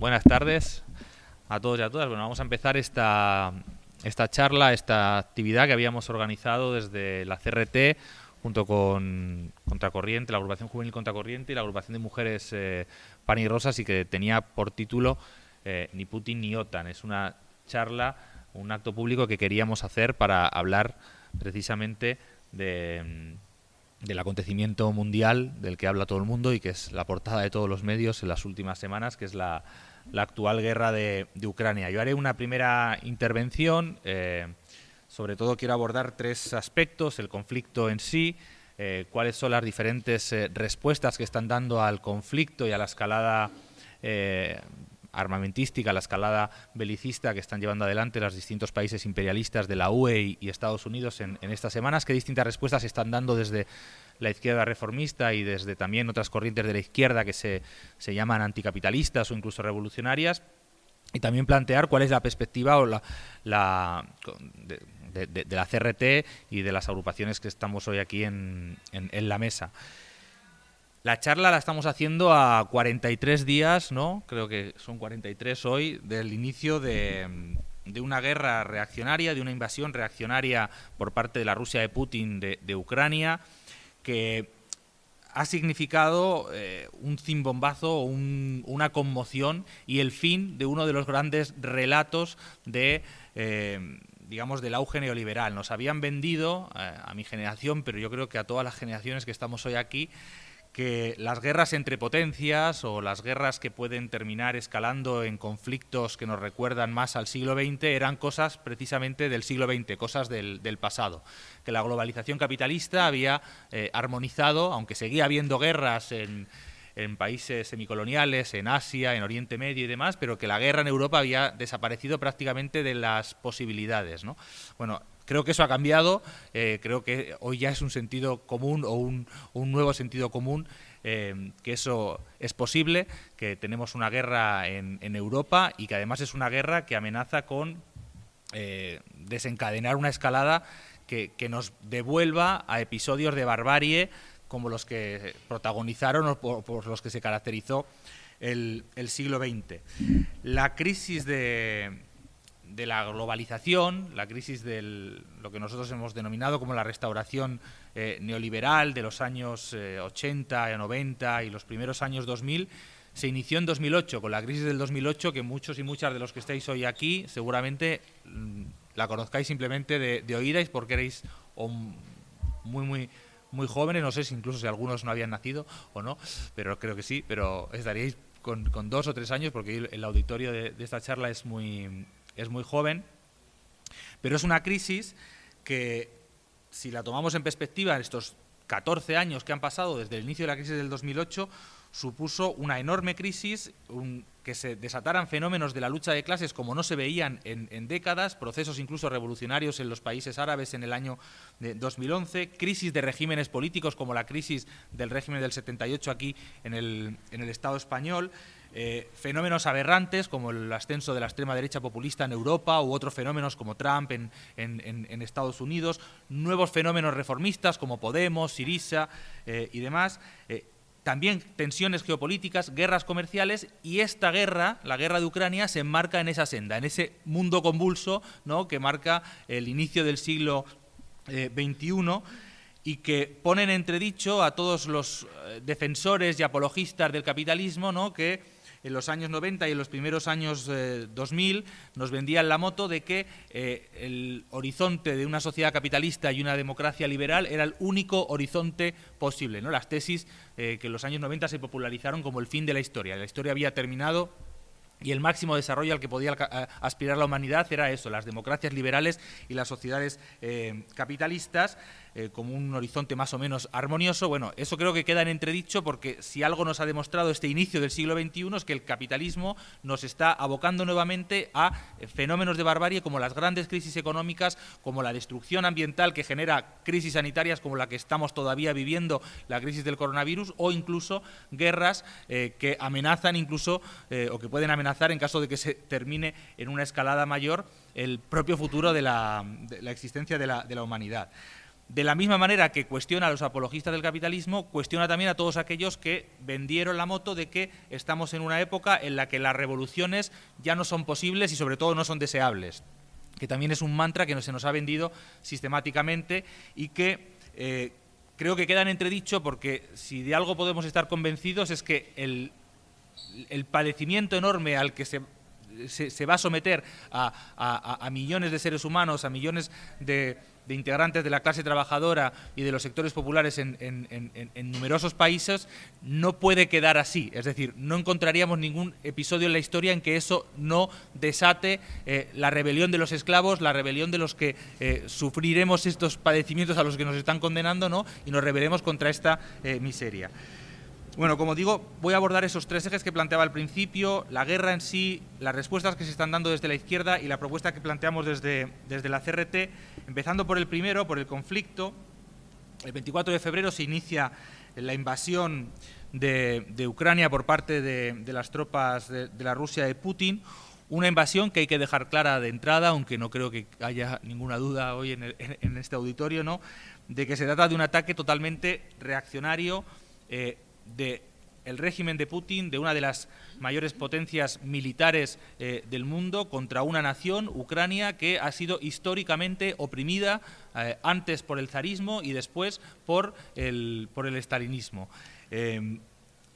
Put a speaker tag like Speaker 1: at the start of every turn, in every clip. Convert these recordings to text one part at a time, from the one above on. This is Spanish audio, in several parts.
Speaker 1: buenas tardes a todos y a todas. Bueno, vamos a empezar esta, esta charla, esta actividad que habíamos organizado desde la CRT junto con Contracorriente, la agrupación juvenil Contracorriente y la agrupación de mujeres eh, Pan y Rosas y que tenía por título eh, Ni Putin ni OTAN. Es una charla, un acto público que queríamos hacer para hablar precisamente de del acontecimiento mundial del que habla todo el mundo y que es la portada de todos los medios en las últimas semanas, que es la, actual guerra de, Ucrania. Yo haré una primera intervención, eh, sobre todo quiero abordar tres aspectos, el conflicto en sí, eh, cuáles son las diferentes eh, respuestas que están dando al conflicto y a la escalada armamentística, la escalada belicista que están llevando adelante los distintos países imperialistas de la UE y, Estados Unidos en, estas semanas, qué distintas respuestas están dando desde la izquierda reformista y desde también otras corrientes de la izquierda que se, se llaman anticapitalistas o incluso revolucionarias, y también plantear cuál es la perspectiva o la, la de, de, la CRT y de las agrupaciones que estamos hoy aquí en, en la mesa. La charla la estamos haciendo a 43 días, ¿no? Creo que son 43 hoy, del inicio de, una guerra reaccionaria, de una invasión reaccionaria por parte de la Rusia de Putin de, Ucrania, que ha significado eh, un zimbombazo, una conmoción y el fin de uno de los grandes relatos de... Eh, digamos, del auge neoliberal. Nos habían vendido, eh, a mi generación, pero yo creo que a todas las generaciones que estamos hoy aquí, que las guerras entre potencias o las guerras que pueden terminar escalando en conflictos que nos recuerdan más al siglo XX eran cosas precisamente del siglo XX, cosas del, pasado. Que la globalización capitalista había eh, armonizado, aunque seguía habiendo guerras en, en países semicoloniales, en Asia, en Oriente Medio y demás, pero que la guerra en Europa había desaparecido prácticamente de las posibilidades. ¿no? Bueno, Creo que eso ha cambiado, eh, creo que hoy ya es un sentido común o un, nuevo sentido común eh, que eso es posible, que tenemos una guerra en, Europa y que además es una guerra que amenaza con eh, desencadenar una escalada que, nos devuelva a episodios de barbarie como los que protagonizaron o por, los que se caracterizó el siglo XX. La crisis de, de la globalización, la crisis de lo que nosotros hemos denominado como la restauración eh, neoliberal de los años 80 y 90 y los primeros años 2000, se inició en 2008, con la crisis del 2008, que muchos y muchas de los que estáis hoy aquí seguramente mm, la conozcáis simplemente de, de oídas porque erais muy, muy, muy jóvenes, no sé si incluso si algunos no habían nacido o no, pero creo que sí, pero estaríais con, dos o tres años, porque el auditorio de esta charla es muy, es muy joven, pero es una crisis que, si la tomamos en perspectiva, en estos 14 años que han pasado desde el inicio de la crisis del 2008, supuso una enorme crisis, que se desataran fenómenos de la lucha de clases como no se veían en, décadas, procesos incluso revolucionarios en los países árabes en el año de 2011, crisis de regímenes políticos como la crisis del régimen del 78 aquí en el, en el Estado español, eh, fenómenos aberrantes como el ascenso de la extrema derecha populista en Europa u otros fenómenos como Trump en, Estados Unidos, nuevos fenómenos reformistas como Podemos, Sirisa eh, y demás. Eh, también tensiones geopolíticas, guerras comerciales y esta guerra, la guerra de Ucrania, se enmarca en esa senda, en ese mundo convulso ¿no? que marca el inicio del siglo XXI y que ponen entredicho a todos los defensores y apologistas del capitalismo ¿no? que en los años 90 y en los primeros años 2000 eh, nos vendían la moto de que eh, el horizonte de una sociedad capitalista y una democracia liberal era el único horizonte posible. ¿no? Las tesis eh, que en los años 90 se popularizaron como el fin de la historia. La historia había terminado y el máximo desarrollo al que podía aspirar la humanidad era eso, las democracias liberales y las sociedades capitalistas. Eh, como un horizonte más o menos armonioso. Bueno, eso creo que queda en entredicho porque si algo nos ha demostrado este inicio del siglo XXI es que el capitalismo nos está abocando nuevamente a eh, fenómenos de barbarie como las grandes crisis económicas, como la destrucción ambiental que genera crisis sanitarias como la que estamos todavía viviendo, la crisis del coronavirus, o incluso guerras eh, que amenazan incluso o que pueden amenazar en caso de que se termine en una escalada mayor el propio futuro de la, existencia de la humanidad. De la misma manera que cuestiona a los apologistas del capitalismo, cuestiona también a todos aquellos que vendieron la moto de que estamos en una época en la que las revoluciones ya no son posibles y sobre todo no son deseables, que también es un mantra que se nos ha vendido sistemáticamente y que eh, creo que queda en entredicho porque si de algo podemos estar convencidos es que el, el padecimiento enorme al que se se, va a someter a, millones de seres humanos, a millones de, integrantes de la clase trabajadora y de los sectores populares en, numerosos países, no puede quedar así. Es decir, no encontraríamos ningún episodio en la historia en que eso no desate eh, la rebelión de los esclavos, la rebelión de los que eh, sufriremos estos padecimientos a los que nos están condenando ¿no? y nos rebelemos contra esta eh, miseria. Bueno, como digo, voy a abordar esos tres ejes que planteaba al principio, la guerra en sí, las respuestas que se están dando desde la izquierda y la propuesta que planteamos desde, desde la CRT, empezando por el primero, por el conflicto. El 24 de febrero se inicia la invasión de, Ucrania por parte de, las tropas de, la Rusia de Putin, una invasión que hay que dejar clara de entrada, aunque no creo que haya ninguna duda hoy en, este auditorio, ¿no? de que se trata de un ataque totalmente reaccionario, eh, de el régimen de Putin, de una de las mayores potencias militares eh, del mundo, contra una nación, Ucrania, que ha sido históricamente oprimida eh, antes por el zarismo y después por el, por el estalinismo. Em,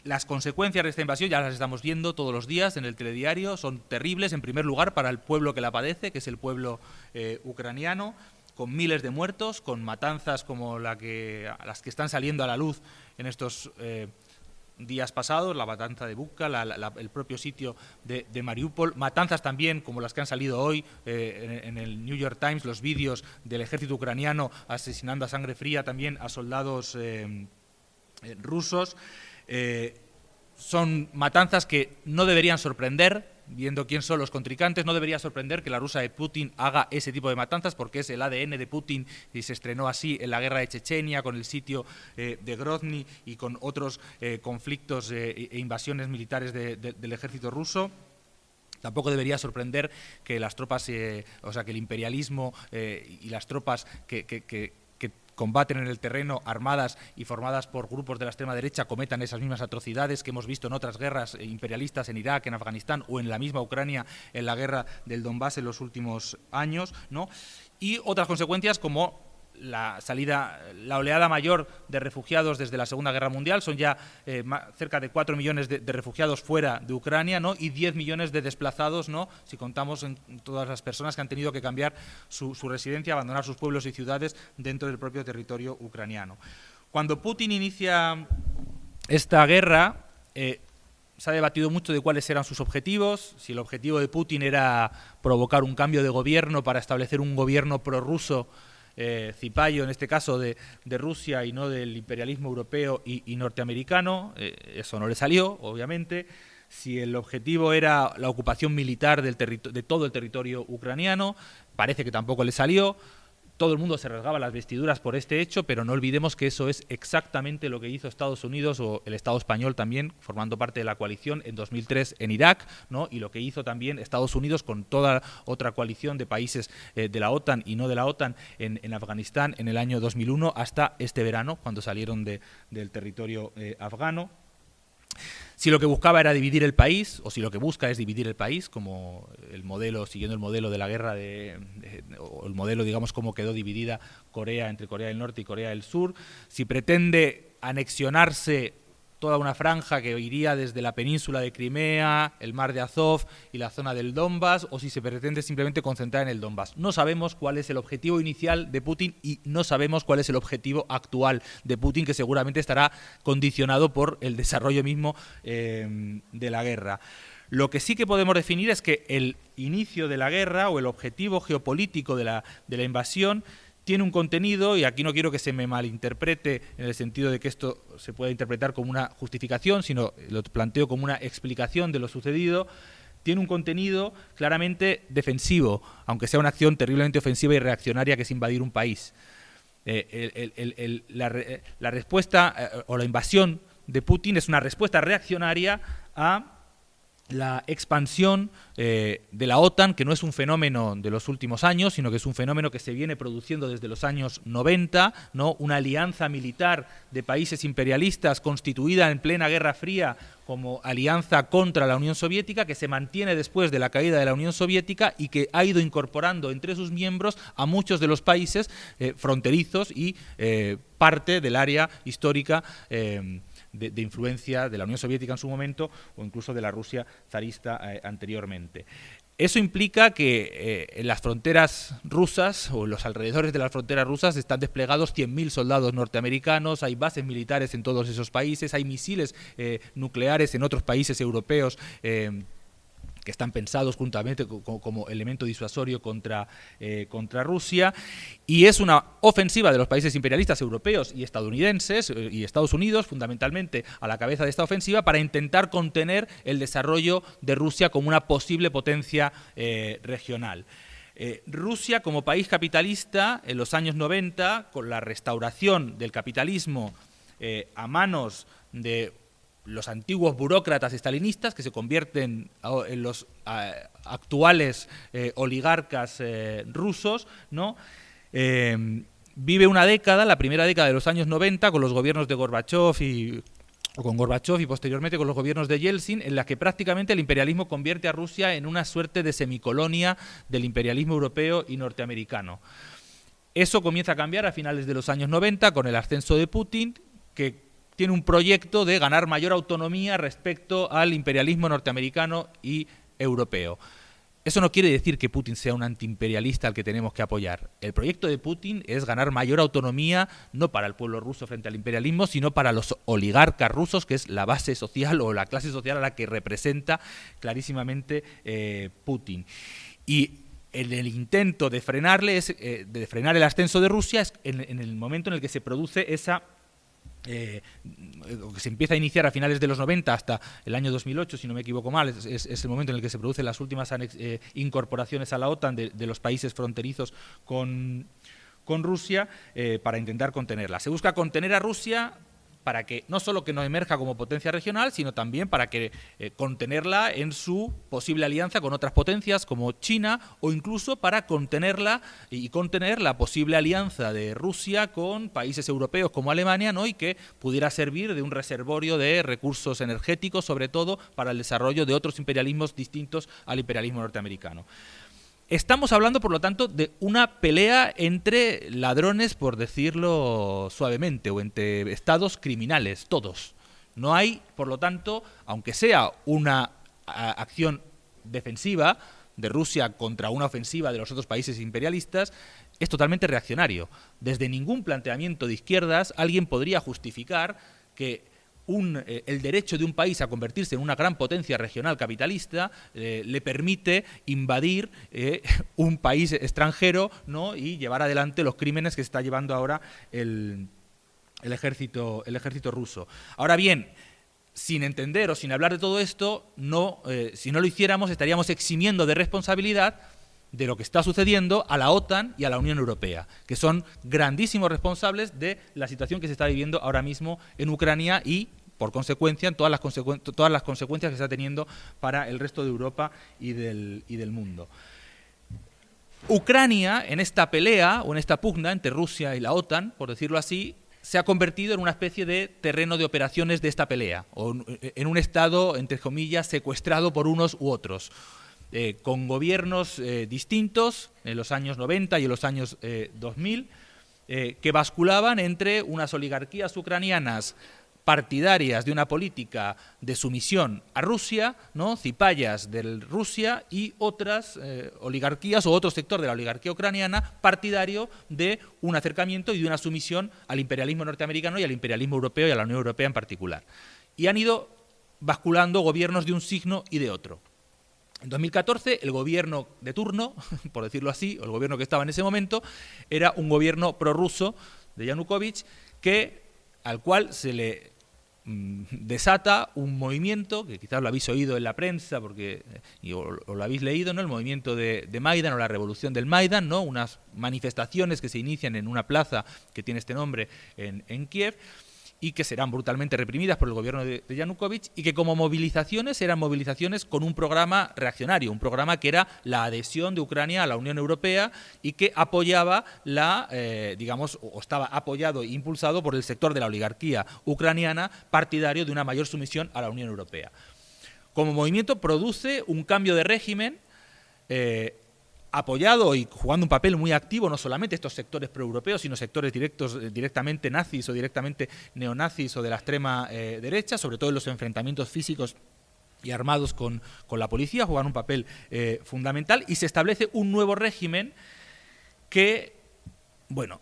Speaker 1: las consecuencias de esta invasión ya las estamos viendo todos los días en el telediario, son terribles, en primer lugar, para el pueblo que la padece, que es el pueblo eh, ucraniano, con miles de muertos, con matanzas como las que están saliendo a la luz en estos eh, días pasados, la matanza de Buka, el propio sitio de, Mariupol, matanzas también como las que han salido hoy eh, en, el New York Times, los vídeos del ejército ucraniano asesinando a sangre fría también a soldados eh, rusos. son matanzas que no deberían sorprender, viendo quién son los contrincantes, no debería sorprender que la rusa de Putin haga ese tipo de matanzas, porque es el ADN de Putin y se estrenó así en la guerra de Chechenia, con el sitio eh, de Grozny y con otros eh, conflictos eh, e invasiones militares del ejército ruso. Tampoco debería sorprender que las tropas, o sea, que el imperialismo y las tropas que combaten en el terreno armadas y formadas por grupos de la extrema derecha cometan esas mismas atrocidades que hemos visto en otras guerras imperialistas en Irak, en Afganistán o en la misma Ucrania en la guerra del Donbass en los últimos años, ¿no? Y otras consecuencias como la salida, la oleada mayor de refugiados desde la Segunda Guerra Mundial, son ya eh, cerca de 4 millones de, refugiados fuera de Ucrania ¿no? y 10 millones de desplazados, ¿no? si contamos en todas las personas que han tenido que cambiar su, residencia, abandonar sus pueblos y ciudades dentro del propio territorio ucraniano. Cuando Putin inicia esta guerra, eh, se ha debatido mucho de cuáles eran sus objetivos, si el objetivo de Putin era provocar un cambio de gobierno para establecer un gobierno prorruso eh, en este caso de, Rusia y no del imperialismo europeo y, norteamericano. Eh, eso no le salió, obviamente. Si el objetivo era la ocupación militar de todo el territorio ucraniano, parece que tampoco le salió todo el mundo se rasgaba las vestiduras por este hecho, pero no olvidemos que eso es exactamente lo que hizo Estados Unidos o el Estado español también, formando parte de la coalición en 2003 en Irak, ¿no? y lo que hizo también Estados Unidos con toda otra coalición de países eh, de la OTAN y no de la OTAN en, Afganistán en el año 2001 hasta este verano, cuando salieron del territorio eh, afgano. Si lo que buscaba era dividir el país, o si lo que busca es dividir el país, como el modelo, siguiendo el modelo de la guerra, de, o el modelo, digamos, como quedó dividida Corea entre Corea del Norte y Corea del Sur, si pretende anexionarse toda una franja que iría desde la península de Crimea, el mar de Azov y la zona del Donbass, o si se pretende simplemente concentrar en el Donbass. No sabemos cuál es el objetivo inicial de Putin y no sabemos cuál es el objetivo actual de Putin, que seguramente estará condicionado por el desarrollo mismo eh, de la guerra. Lo que sí que podemos definir es que el inicio de la guerra o el objetivo geopolítico de la, de la invasión tiene un contenido, y aquí no quiero que se me malinterprete en el sentido de que esto se pueda interpretar como una justificación, sino lo planteo como una explicación de lo sucedido, tiene un contenido claramente defensivo, aunque sea una acción terriblemente ofensiva y reaccionaria que es invadir un país. Eh, la, respuesta eh, o la invasión de Putin es una respuesta reaccionaria a la expansión eh, de la OTAN, que no es un fenómeno de los últimos años, sino que es un fenómeno que se viene produciendo desde los años 90, ¿no? una alianza militar de países imperialistas constituida en plena Guerra Fría como alianza contra la Unión Soviética, que se mantiene después de la caída de la Unión Soviética y que ha ido incorporando entre sus miembros a muchos de los países eh, fronterizos y eh, parte del área histórica de, influencia de la Unión Soviética en su momento o incluso de la Rusia zarista eh, anteriormente. Eso implica que eh, en las fronteras rusas o en los alrededores de las fronteras rusas están desplegados 100.000 soldados norteamericanos, hay bases militares en todos esos países, hay misiles eh, nucleares en otros países europeos que están pensados juntamente como, elemento disuasorio contra, eh, contra Rusia, y es una ofensiva de los países imperialistas europeos y estadounidenses, eh, y Estados Unidos fundamentalmente a la cabeza de esta ofensiva, para intentar contener el desarrollo de Rusia como una posible potencia eh, regional. Rusia como país capitalista en los años 90, con la restauración del capitalismo a manos de los antiguos burócratas estalinistas que se convierten en los actuales eh, oligarcas eh, rusos, ¿no? Eh, vive una década, la primera década de los años 90, con los gobiernos de Gorbachev y con Gorbachev y posteriormente con los gobiernos de Yeltsin, en la que prácticamente el imperialismo convierte a Rusia en una suerte de semicolonia del imperialismo europeo y norteamericano. Eso comienza a cambiar a finales de los años 90 con el ascenso de Putin, que tiene un proyecto de ganar mayor autonomía respecto al imperialismo norteamericano y europeo. Eso no quiere decir que Putin sea un antiimperialista al que tenemos que apoyar. El proyecto de Putin es ganar mayor autonomía no para el pueblo ruso frente al imperialismo, sino para los oligarcas rusos, que es la base social o la clase social a la que representa clarísimamente eh, Putin. Y en el intento de frenarle, eh, de frenar el ascenso de Rusia, es en el momento en el que se produce esa eh, que se empieza a iniciar a finales de los 90 hasta el año 2008, si no me equivoco mal, es, el momento en el que se producen las últimas eh, incorporaciones a la OTAN de, los países fronterizos con, con Rusia eh, para intentar contenerla. Se busca contener a Rusia para que no solo que no emerja como potencia regional, sino también para que eh, contenerla en su posible alianza con otras potencias como China o incluso para contenerla y contener la posible alianza de Rusia con países europeos como Alemania, ¿no? y que pudiera servir de un reservorio de recursos energéticos, sobre todo para el desarrollo de otros imperialismos distintos al imperialismo norteamericano. Estamos hablando, por lo tanto, de una pelea entre ladrones, por decirlo suavemente, o entre estados criminales, todos. No hay, por lo tanto, aunque sea una acción defensiva de Rusia contra una ofensiva de los otros países imperialistas, es totalmente reaccionario. Desde ningún planteamiento de izquierdas alguien podría justificar que eh, el derecho de un país a convertirse en una gran potencia regional capitalista eh, le permite invadir eh, un país extranjero ¿no? y llevar adelante los crímenes que está llevando ahora el, ejército, el ejército ruso. Ahora bien, sin entender o sin hablar de todo esto, no, si no lo hiciéramos estaríamos eximiendo de responsabilidad de lo que está sucediendo a la OTAN y a la Unión Europea, que son grandísimos responsables de la situación que se está viviendo ahora mismo en Ucrania y por consecuencia, todas las, todas las consecuencias que está teniendo para el resto de Europa y del, y del mundo. Ucrania, en esta pelea o en esta pugna entre Rusia y la OTAN, por decirlo así, se ha convertido en una especie de terreno de operaciones de esta pelea, o en un estado, entre comillas, secuestrado por unos u otros. Eh, con gobiernos eh, distintos en los años 90 y en los años 2000, eh, que basculaban entre unas oligarquías ucranianas partidarias de una política de sumisión a Rusia, ¿no? cipayas de Rusia y otras oligarquías o otro sector de la oligarquía ucraniana partidario de un acercamiento y de una sumisión al imperialismo norteamericano y al imperialismo europeo y a la Unión Europea en particular. Y han ido basculando gobiernos de un signo y de otro. En 2014, el gobierno de turno, por decirlo así, o el gobierno que estaba en ese momento, era un gobierno prorruso de Yanukovych, que, al cual se le mm, desata un movimiento, que quizás lo habéis oído en la prensa porque, o, lo habéis leído, ¿no? el movimiento de, Maidan o la revolución del Maidan, ¿no? unas manifestaciones que se inician en una plaza que tiene este nombre en, en Kiev, y que serán brutalmente reprimidas por el gobierno de, Yanukovych y que como movilizaciones eran movilizaciones con un programa reaccionario, un programa que era la adhesión de Ucrania a la Unión Europea y que apoyaba la, eh, digamos, o estaba apoyado e impulsado por el sector de la oligarquía ucraniana partidario de una mayor sumisión a la Unión Europea. Como movimiento produce un cambio de régimen eh, apoyado y jugando un papel muy activo no solamente estos sectores proeuropeos, sino sectores directos, eh, directamente nazis o directamente neonazis o de la extrema eh, derecha, sobre todo en los enfrentamientos físicos y armados con, la policía, juegan un papel eh, fundamental. Y se establece un nuevo régimen que, bueno,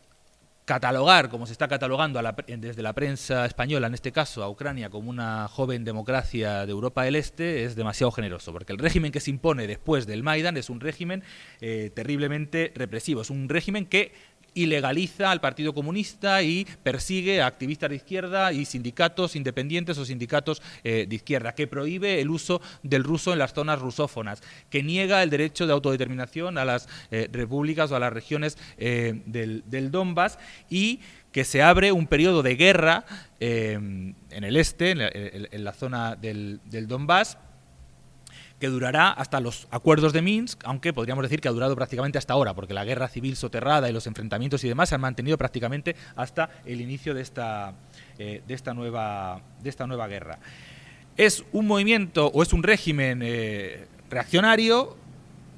Speaker 1: catalogar, como se está catalogando desde la prensa española, en este caso a Ucrania, como una joven democracia de Europa del Este, es demasiado generoso, porque el régimen que se impone después del Maidan es un régimen eh, terriblemente represivo, es un régimen que ilegaliza al Partido Comunista y persigue a activistas de izquierda y sindicatos independientes o sindicatos eh, de izquierda, que prohíbe el uso del ruso en las zonas rusófonas, que niega el derecho de autodeterminación a las eh, repúblicas o a las regiones eh, del, Donbass y que se abre un periodo de guerra en el este, en la, zona del, del Donbass, que durará hasta los acuerdos de Minsk, aunque podríamos decir que ha durado prácticamente hasta ahora, porque la guerra civil soterrada y los enfrentamientos y demás se han mantenido prácticamente hasta el inicio de esta, eh, de esta, nueva, de esta nueva guerra. Es un movimiento o es un régimen eh, reaccionario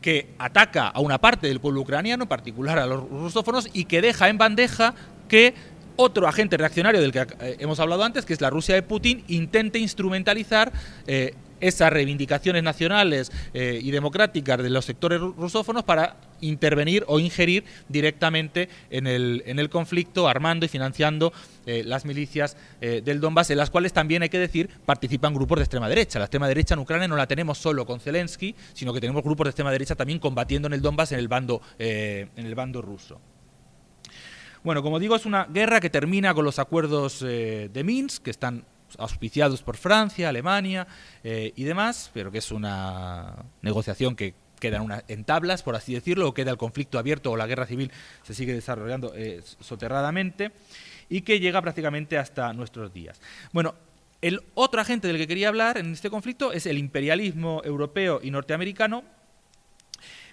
Speaker 1: que ataca a una parte del pueblo ucraniano, en particular a los rusófonos, y que deja en bandeja que otro agente reaccionario del que eh, hemos hablado antes, que es la Rusia de Putin, intente instrumentalizar esas reivindicaciones nacionales eh, y democráticas de los sectores rusófonos para intervenir o ingerir directamente en el, en el conflicto, armando y financiando eh, las milicias eh, del Donbass, en las cuales también hay que decir participan grupos de extrema derecha. La extrema derecha en Ucrania no la tenemos solo con Zelensky, sino que tenemos grupos de extrema derecha también combatiendo en el Donbass en el bando, en el bando ruso. Bueno, como digo, es una guerra que termina con los acuerdos de Minsk, que están auspiciados por Francia, Alemania eh, y demás, pero que es una negociación que queda en, tablas, por así decirlo, o queda el conflicto abierto o la guerra civil se sigue desarrollando eh, soterradamente y que llega prácticamente hasta nuestros días. Bueno, el otro agente del que quería hablar en este conflicto es el imperialismo europeo y norteamericano,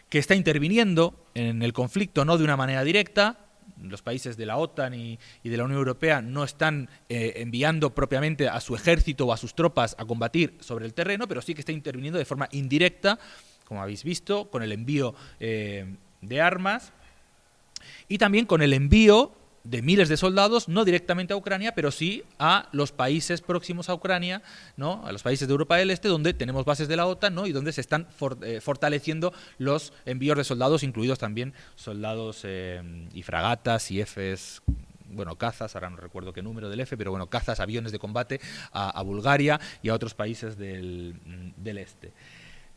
Speaker 1: que está interviniendo en el conflicto no de una manera directa, los países de la OTAN y, de la Unión Europea no están eh, enviando propiamente a su ejército o a sus tropas a combatir sobre el terreno, pero sí que está interviniendo de forma indirecta, como habéis visto, con el envío eh, de armas y también con el envío de miles de soldados, no directamente a Ucrania, pero sí a los países próximos a Ucrania, ¿no? a los países de Europa del Este, donde tenemos bases de la OTAN ¿no? y donde se están eh, fortaleciendo los envíos de soldados, incluidos también soldados eh, y fragatas y Fs bueno, cazas, ahora no recuerdo qué número del F, pero bueno, cazas, aviones de combate a, Bulgaria y a otros países del, del este.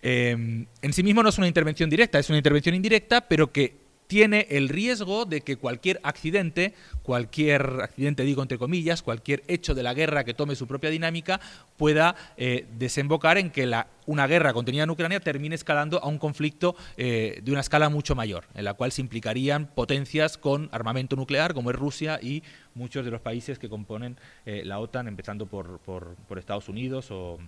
Speaker 1: Eh, en sí mismo no es una intervención directa, es una intervención indirecta, pero que tiene el riesgo de que cualquier accidente, cualquier accidente digo entre comillas, cualquier hecho de la guerra que tome su propia dinámica pueda eh, desembocar en que la, una guerra contenida en Ucrania termine escalando a un conflicto eh, de una escala mucho mayor, en la cual se implicarían potencias con armamento nuclear como es Rusia y muchos de los países que componen eh, la OTAN, empezando por, Estados Unidos o,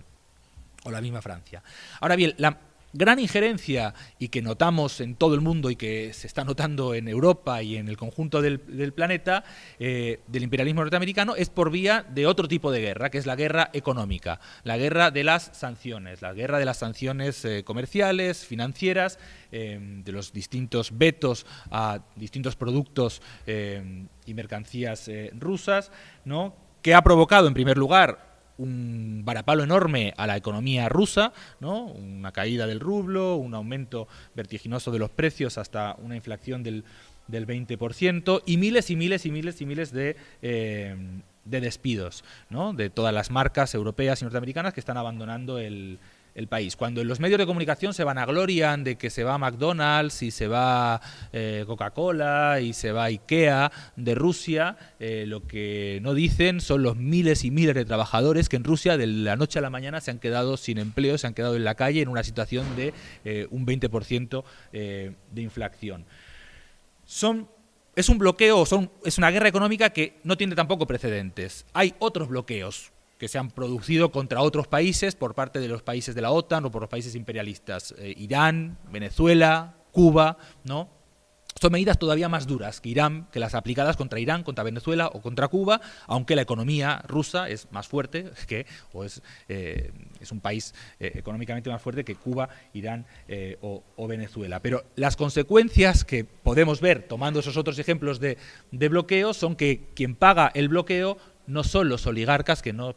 Speaker 1: o la misma Francia. Ahora bien, la, gran injerencia y que notamos en todo el mundo y que se está notando en Europa y en el conjunto del, planeta eh, del imperialismo norteamericano es por vía de otro tipo de guerra, que es la guerra económica, la guerra de las sanciones, la guerra de las sanciones eh, comerciales, financieras, eh, de los distintos vetos a distintos productos y mercancías rusas, ¿no? que ha provocado en primer lugar un varapalo enorme a la economía rusa, ¿no? una caída del rublo, un aumento vertiginoso de los precios hasta una inflación del, del 20% y miles y miles y miles y miles de, eh, de despidos ¿no? de todas las marcas europeas y norteamericanas que están abandonando el, el país. Cuando en los medios de comunicación se van a glorian de que se va McDonald's y se va eh, Coca-Cola y se va IKEA de Rusia, eh, lo que no dicen son los miles y miles de trabajadores que en Rusia de la noche a la mañana se han quedado sin empleo, se han quedado en la calle en una situación de eh, un 20% de inflación. Son es un bloqueo, son, es una guerra económica que no tiene tampoco precedentes. Hay otros bloqueos que se han producido contra otros países por parte de los países de la OTAN o por los países imperialistas. Eh, Irán, Venezuela, Cuba, ¿no? Son medidas todavía más duras que Irán, que las aplicadas contra Irán, contra Venezuela o contra Cuba, aunque la economía rusa es más fuerte que, o es, eh, es un país eh, económicamente más fuerte que Cuba, Irán eh, o, Venezuela. Pero las consecuencias que podemos ver, tomando esos otros ejemplos de, de bloqueo, son que quien paga el bloqueo no son los oligarcas, que no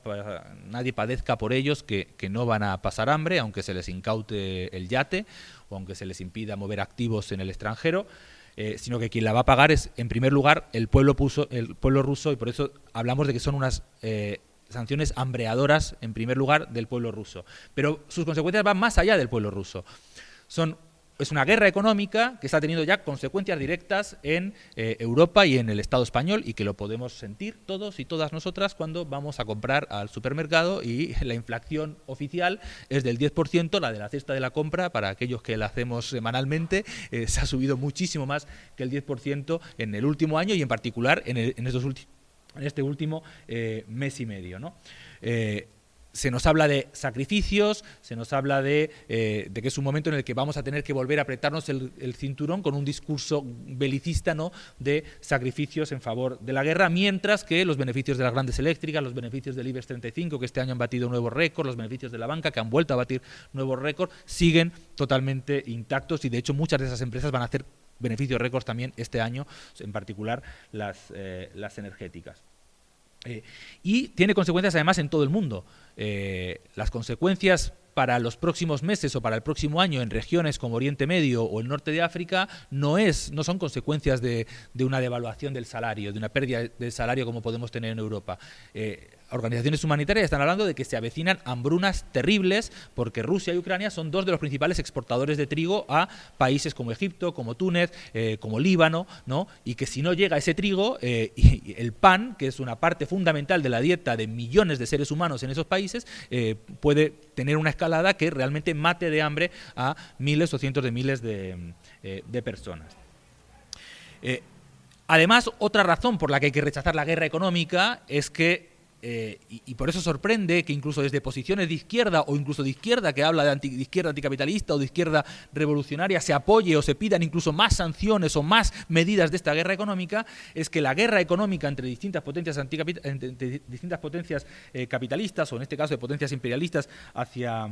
Speaker 1: nadie padezca por ellos, que, no van a pasar hambre, aunque se les incaute el yate o aunque se les impida mover activos en el extranjero, eh, sino que quien la va a pagar es, en primer lugar, el pueblo, puso, el pueblo ruso, y por eso hablamos de que son unas eh, sanciones hambreadoras, en primer lugar, del pueblo ruso. Pero sus consecuencias van más allá del pueblo ruso. Son es una guerra económica que está teniendo ya consecuencias directas en eh, Europa y en el Estado español y que lo podemos sentir todos y todas nosotras cuando vamos a comprar al supermercado y la inflación oficial es del 10%, la de la cesta de la compra, para aquellos que la hacemos semanalmente, eh, se ha subido muchísimo más que el 10% en el último año y en particular en, estos en este último eh, mes y medio. ¿no? Se nos habla de sacrificios, se nos habla de, eh, de, que es un momento en el que vamos a tener que volver a apretarnos el, cinturón con un discurso belicista ¿no? de sacrificios en favor de la guerra, mientras que los beneficios de las grandes eléctricas, los beneficios del IBEX 35, que este año han batido nuevos récords, los beneficios de la banca, que han vuelto a batir nuevos récords, siguen totalmente intactos y de hecho muchas de esas empresas van a hacer beneficios récords también este año, en particular las, eh, las energéticas. Eh, y tiene consecuencias además en todo el mundo. Eh, las consecuencias para los próximos meses o para el próximo año en regiones como Oriente Medio o el norte de África no, es, no son consecuencias de, una devaluación del salario, de una pérdida del salario como podemos tener en Europa. Eh, organizaciones humanitarias están hablando de que se avecinan hambrunas terribles porque Rusia y Ucrania son dos de los principales exportadores de trigo a países como Egipto, como Túnez, eh, como Líbano, ¿no? y que si no llega ese trigo, eh, el pan, que es una parte fundamental de la dieta de millones de seres humanos en esos países, eh, puede tener una escalada que realmente mate de hambre a miles o cientos de miles de, de personas. Además, otra razón por la que hay que rechazar la guerra económica es que eh, y, por eso sorprende que incluso desde posiciones de izquierda o incluso de izquierda que habla de, izquierda anticapitalista o de izquierda revolucionaria se apoye o se pidan incluso más sanciones o más medidas de esta guerra económica, es que la guerra económica entre distintas potencias, entre distintas potencias eh, capitalistas o en este caso de potencias imperialistas hacia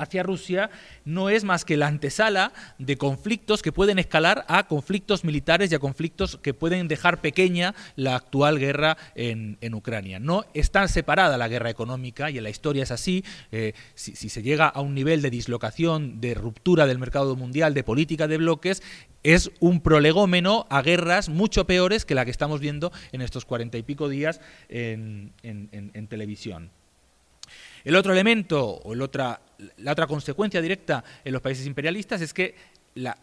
Speaker 1: hacia Rusia no es más que la antesala de conflictos que pueden escalar a conflictos militares y a conflictos que pueden dejar pequeña la actual guerra en, Ucrania. No está separada la guerra económica y en la historia es así. Eh, si, se llega a un nivel de dislocación, de ruptura del mercado mundial, de política de bloques, es un prolegómeno a guerras mucho peores que la que estamos viendo en estos cuarenta y pico días en televisión. El otro elemento o la otra consecuencia directa en los países imperialistas es que la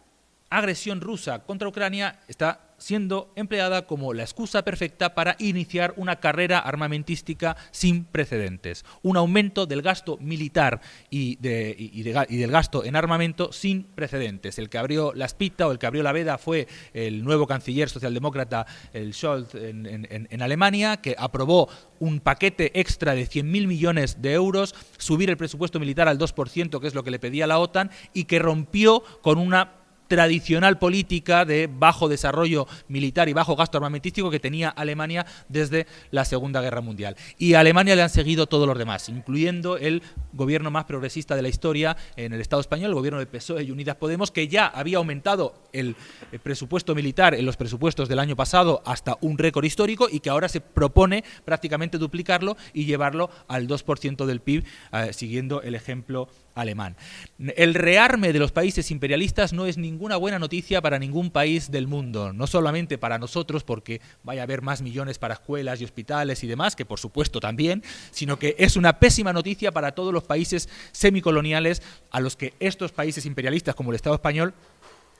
Speaker 1: agresión rusa contra Ucrania está siendo empleada como la excusa perfecta para iniciar una carrera armamentística sin precedentes. Un aumento del gasto militar y, del gasto en armamento sin precedentes. El que abrió la espita o el que abrió la veda fue el nuevo canciller socialdemócrata, el Scholz, en, Alemania, que aprobó un paquete extra de 100.000 millones de euros, subir el presupuesto militar al 2%, que es lo que le pedía la OTAN, y que rompió con una tradicional política de bajo desarrollo militar y bajo gasto armamentístico que tenía Alemania desde la Segunda Guerra Mundial. Y a Alemania le han seguido todos los demás, incluyendo el gobierno más progresista de la historia en el Estado español, el gobierno de PSOE y Unidas Podemos, que ya había aumentado el presupuesto militar en los presupuestos del año pasado hasta un récord histórico y que ahora se propone prácticamente duplicarlo y llevarlo al 2% del PIB, eh, siguiendo el ejemplo alemán. El rearme de los países imperialistas no es ninguna buena noticia para ningún país del mundo, no solamente para nosotros, porque vaya a haber más millones para escuelas y hospitales y demás, que por supuesto también, sino que es una pésima noticia para todos los países semicoloniales a los que estos países imperialistas como el Estado español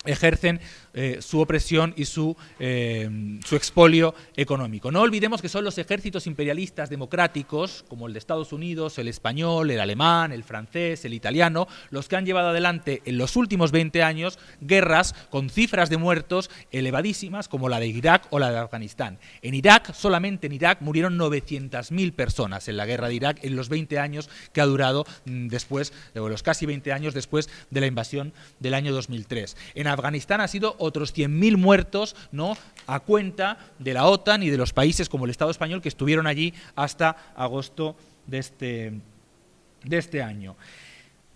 Speaker 1: ejercen eh, su opresión y su, eh, su, expolio económico. No olvidemos que son los ejércitos imperialistas democráticos, como el de Estados Unidos, el español, el alemán, el francés, el italiano, los que han llevado adelante en los últimos 20 años guerras con cifras de muertos elevadísimas, como la de Irak o la de Afganistán. En Irak, solamente en Irak, murieron 900.000 personas en la guerra de Irak en los 20 años que ha durado mm, después, o los casi 20 años después de la invasión del año 2003. En Afganistán ha sido otros 100.000 muertos ¿no? a cuenta de la OTAN y de los países como el Estado español que estuvieron allí hasta agosto de este, de este año.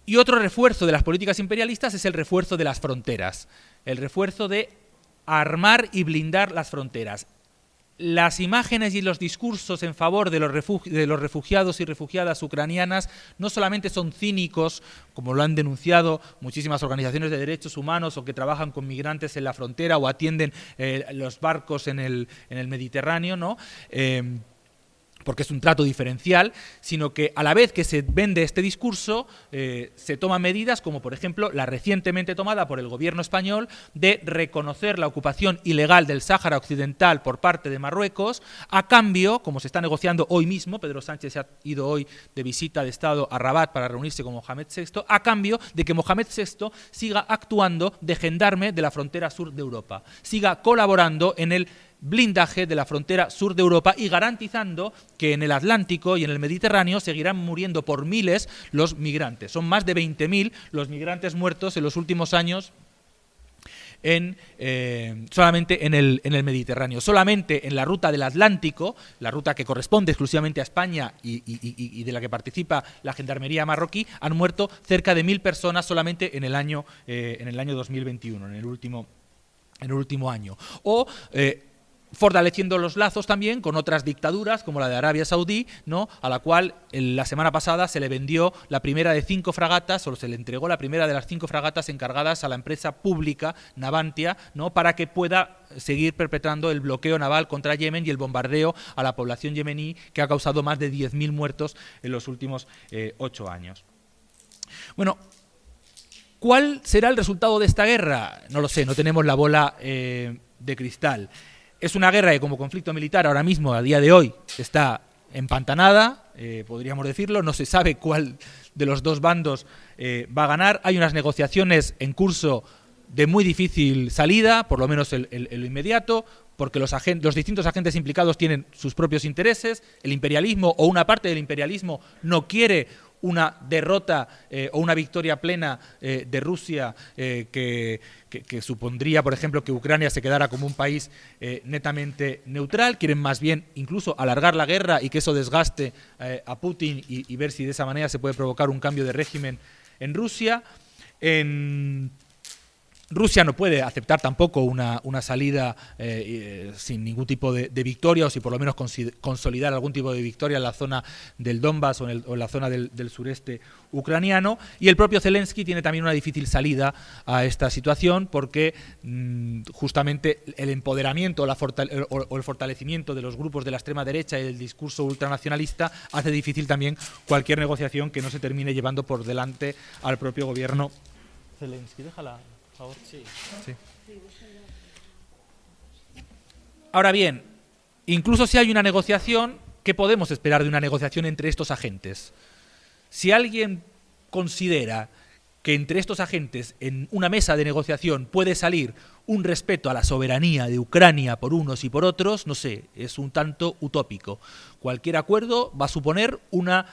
Speaker 1: Y otro refuerzo de las políticas imperialistas es el refuerzo de las fronteras, el refuerzo de armar y blindar las fronteras las imágenes y los discursos en favor de los, refugiados y refugiadas ucranianas no solamente son cínicos, como lo han denunciado muchísimas organizaciones de derechos humanos o que trabajan con migrantes en la frontera o atienden eh, los barcos en el, Mediterráneo, ¿no? Eh, porque es un trato diferencial, sino que a la vez que se vende este discurso, eh, se toman medidas como, por ejemplo, la recientemente tomada por el gobierno español de reconocer la ocupación ilegal del Sáhara Occidental por parte de Marruecos, a cambio, como se está negociando hoy mismo, Pedro Sánchez se ha ido hoy de visita de Estado a Rabat para reunirse con Mohamed VI, a cambio de que Mohamed VI siga actuando de gendarme de la frontera sur de Europa, siga colaborando en el blindaje de la frontera sur de Europa y garantizando que en el Atlántico y en el Mediterráneo seguirán muriendo por miles los migrantes. Son más de 20.000 los migrantes muertos en los últimos años en, eh, solamente en el, en el, Mediterráneo. Solamente en la ruta del Atlántico, la ruta que corresponde exclusivamente a España y, de la que participa la Gendarmería marroquí, han muerto cerca de mil personas solamente en el año, eh, en el año 2021, en el último, en el último año. O eh, fortaleciendo los lazos también con otras dictaduras como la de Arabia Saudí, ¿no? a la cual la semana pasada se le vendió la primera de cinco fragatas, o se le entregó la primera de las cinco fragatas encargadas a la empresa pública Navantia, ¿no? para que pueda seguir perpetrando el bloqueo naval contra Yemen y el bombardeo a la población yemení que ha causado más de 10.000 muertos en los últimos eh, ocho años. Bueno, ¿cuál será el resultado de esta guerra? No lo sé, no tenemos la bola eh, de cristal. Es una guerra que como conflicto militar ahora mismo, a día de hoy, está empantanada, eh, podríamos decirlo, no se sabe cuál de los dos bandos eh, va a ganar. Hay unas negociaciones en curso de muy difícil salida, por lo menos en lo inmediato, porque los, distintos agentes implicados tienen sus propios intereses, el imperialismo o una parte del imperialismo no quiere una derrota eh, o una victoria plena eh, de Rusia eh, que, supondría, por ejemplo, que Ucrania se quedara como un país netamente neutral. Quieren más bien incluso alargar la guerra y que eso desgaste a Putin y, ver si de esa manera se puede provocar un cambio de régimen en Rusia. Rusia no puede aceptar tampoco una, salida eh, eh, sin ningún tipo de, victoria o si por lo menos consolidar algún tipo de victoria en la zona del Donbass o en, la zona del, sureste ucraniano. Y el propio Zelensky tiene también una difícil salida a esta situación porque mm, justamente el empoderamiento o, el fortalecimiento de los grupos de la extrema derecha y el discurso ultranacionalista hace difícil también cualquier negociación que no se termine llevando por delante al propio gobierno Zelensky. Déjala. Ahora bien, incluso si hay una negociación, ¿qué podemos esperar de una negociación entre estos agentes? Si alguien considera que entre estos agentes en una mesa de negociación puede salir un respeto a la soberanía de Ucrania por unos y por otros, no sé, es un tanto utópico. Cualquier acuerdo va a suponer una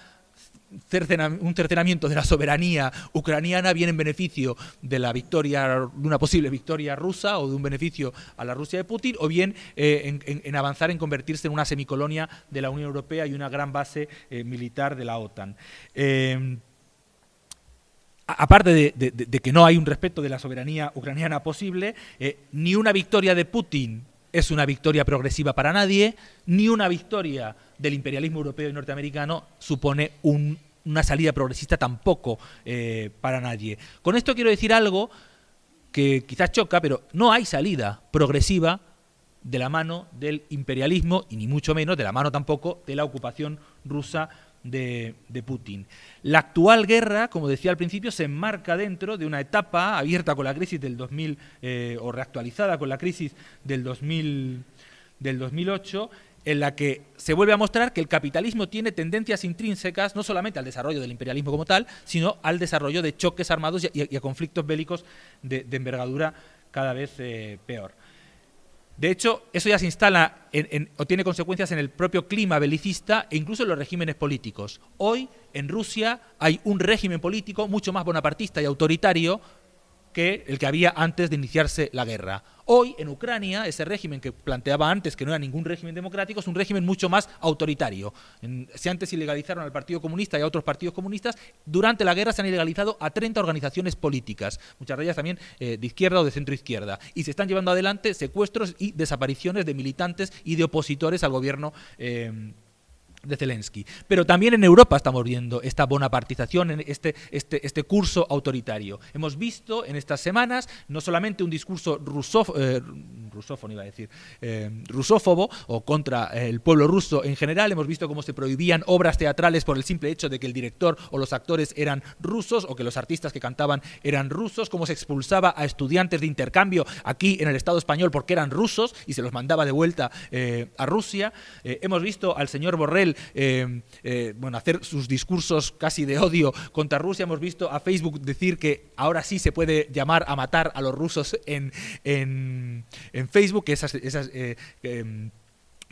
Speaker 1: un cercenamiento de la soberanía ucraniana viene en beneficio de la victoria, de una posible victoria rusa o de un beneficio a la Rusia de Putin, o bien eh, en, avanzar en convertirse en una semicolonia de la Unión Europea y una gran base eh, militar de la OTAN. Eh, aparte de, que no hay un respeto de la soberanía ucraniana posible, ni una victoria de Putin es una victoria progresiva para nadie, ni una victoria del imperialismo europeo y norteamericano supone una salida progresista tampoco eh, para nadie. Con esto quiero decir algo que quizás choca, pero no hay salida progresiva de la mano del imperialismo y ni mucho menos de la mano tampoco de la ocupación rusa de, Putin. La actual guerra, como decía al principio, se enmarca dentro de una etapa abierta con la crisis del 2000 eh, o reactualizada con la crisis del, 2000, del 2008 en la que se vuelve a mostrar que el capitalismo tiene tendencias intrínsecas no solamente al desarrollo del imperialismo como tal, sino al desarrollo de choques armados y a, conflictos bélicos de, envergadura cada vez eh, peor. De hecho, eso ya se instala o tiene consecuencias en el propio clima belicista e incluso en los regímenes políticos. Hoy, en Rusia, hay un régimen político mucho más bonapartista y autoritario que el que había antes de iniciarse la guerra. Hoy, en Ucrania, ese régimen que planteaba antes que no era ningún régimen democrático, es un régimen mucho más autoritario. si antes ilegalizaron al Partido Comunista y a otros partidos comunistas, durante la guerra se han ilegalizado a 30 organizaciones políticas, muchas de ellas también eh, de izquierda o de centro izquierda, y se están llevando adelante secuestros y desapariciones de militantes y de opositores al gobierno. Eh, de Zelensky. Pero también en Europa estamos viendo esta bonapartización, en este, este, este curso autoritario. Hemos visto en estas semanas no solamente un discurso eh, rusófono, iba a decir, eh, rusófobo o contra el pueblo ruso en general, hemos visto cómo se prohibían obras teatrales por el simple hecho de que el director o los actores eran rusos o que los artistas que cantaban eran rusos, cómo se expulsaba a estudiantes de intercambio aquí en el Estado español porque eran rusos y se los mandaba de vuelta eh, a Rusia. hemos visto al señor Borrell eh, eh, bueno, hacer sus discursos casi de odio contra Rusia. Hemos visto a Facebook decir que ahora sí se puede llamar a matar a los rusos en, en, Facebook, que esas, esas eh, em,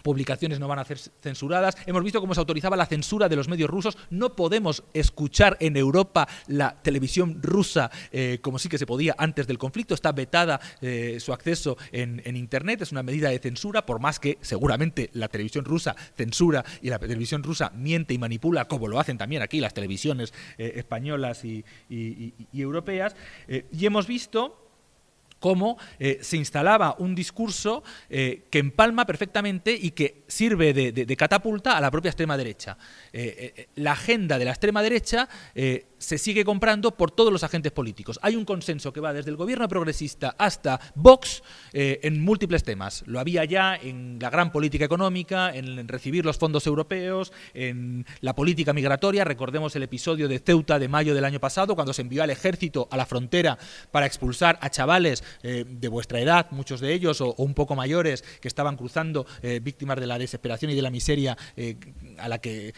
Speaker 1: publicaciones no van a ser censuradas. Hemos visto cómo se autorizaba la censura de los medios rusos. No podemos escuchar en Europa la televisión rusa eh, como sí que se podía antes del conflicto. Está vetada eh, su acceso en, Internet. Es una medida de censura, por más que seguramente la televisión rusa censura y la televisión rusa miente y manipula, como lo hacen también aquí las televisiones eh, españolas y europeas. y hemos visto cómo eh, se instalaba un discurso eh, que empalma perfectamente y que sirve de, catapulta a la propia extrema derecha. Eh, la agenda de la extrema derecha se sigue comprando por todos los agentes políticos. Hay un consenso que va desde el gobierno progresista hasta Vox en múltiples temas. Lo había ya en la gran política económica, en recibir los fondos europeos, en la política migratoria. Recordemos el episodio de Ceuta de mayo del año pasado, cuando se envió al ejército a la frontera para expulsar a chavales eh, de vuestra edad, muchos de ellos, o, un poco mayores, que estaban cruzando eh, víctimas de la desesperación y de la miseria eh, a la que,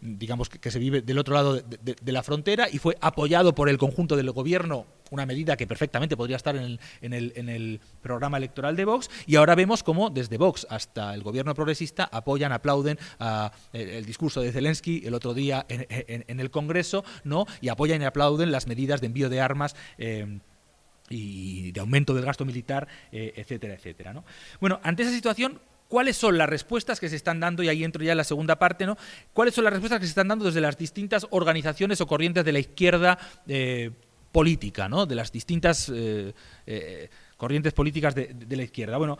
Speaker 1: digamos, que, se vive del otro lado de, la frontera y fue apoyado por el conjunto del gobierno una medida que perfectamente podría estar en el, programa electoral de Vox, y ahora vemos cómo desde Vox hasta el gobierno progresista apoyan, aplauden el, discurso de Zelensky el otro día en, el Congreso, ¿no? y apoyan y aplauden las medidas de envío de armas y de aumento del gasto militar, eh, etcétera, etcétera. ¿no? Bueno, ante esa situación, ¿cuáles son las respuestas que se están dando? Y ahí entro ya en la segunda parte, ¿no? ¿Cuáles son las respuestas que se están dando desde las distintas organizaciones o corrientes de la izquierda eh, política, ¿no? De las distintas eh, corrientes políticas de, la izquierda. Bueno,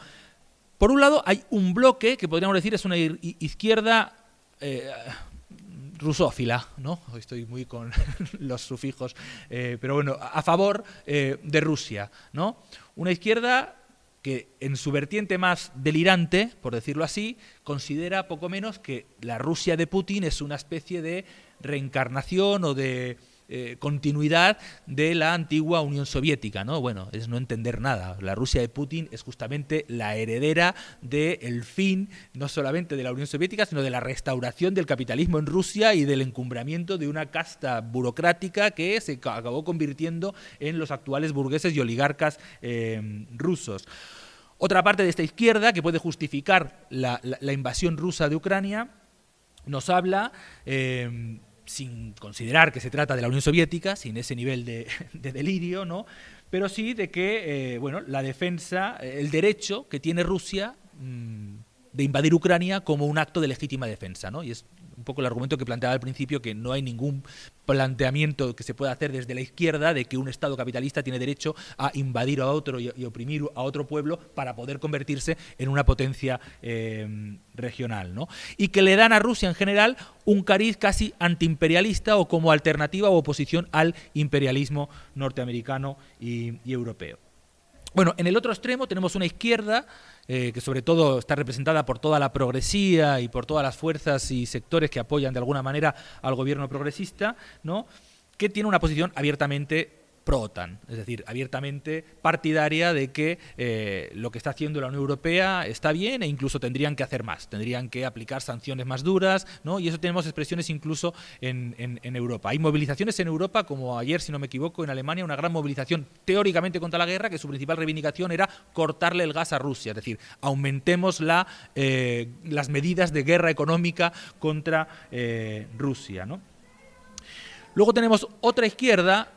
Speaker 1: por un lado hay un bloque que podríamos decir es una izquierda rusófila, ¿no? Hoy estoy muy con los sufijos, eh, pero bueno, a favor eh, de Rusia, ¿no? Una izquierda que en su vertiente más delirante, por decirlo así, considera poco menos que la Rusia de Putin es una especie de reencarnación o de eh, continuidad de la antigua Unión Soviética, ¿no? Bueno, es no entender nada. La Rusia de Putin es justamente la heredera del fin, no solamente de la Unión Soviética, sino de la restauración del capitalismo en Rusia y del encumbramiento de una casta burocrática que se acabó convirtiendo en los actuales burgueses y oligarcas eh, rusos. Otra parte de esta izquierda que puede justificar la, invasión rusa de Ucrania nos habla eh, sin considerar que se trata de la Unión Soviética, sin ese nivel de, delirio, ¿no? pero sí de que eh, bueno, la defensa, el derecho que tiene Rusia mm, de invadir Ucrania como un acto de legítima defensa. ¿no? Y es un poco el argumento que planteaba al principio, que no hay ningún planteamiento que se pueda hacer desde la izquierda de que un Estado capitalista tiene derecho a invadir a otro y, oprimir a otro pueblo para poder convertirse en una potencia eh, regional. ¿no? Y que le dan a Rusia en general un cariz casi antiimperialista o como alternativa o oposición al imperialismo norteamericano y europeo. Bueno, en el otro extremo tenemos una izquierda eh, que sobre todo está representada por toda la progresía y por todas las fuerzas y sectores que apoyan de alguna manera al gobierno progresista, ¿no? que tiene una posición abiertamente pro-OTAN, es decir, abiertamente partidaria de que eh, lo que está haciendo la Unión Europea está bien e incluso tendrían que hacer más, tendrían que aplicar sanciones más duras, ¿no? y eso tenemos expresiones incluso en, Europa. Hay movilizaciones en Europa, como ayer, si no me equivoco, en Alemania, una gran movilización teóricamente contra la guerra, que su principal reivindicación era cortarle el gas a Rusia, es decir, aumentemos eh, las medidas de guerra económica contra eh, Rusia. ¿no? Luego tenemos otra izquierda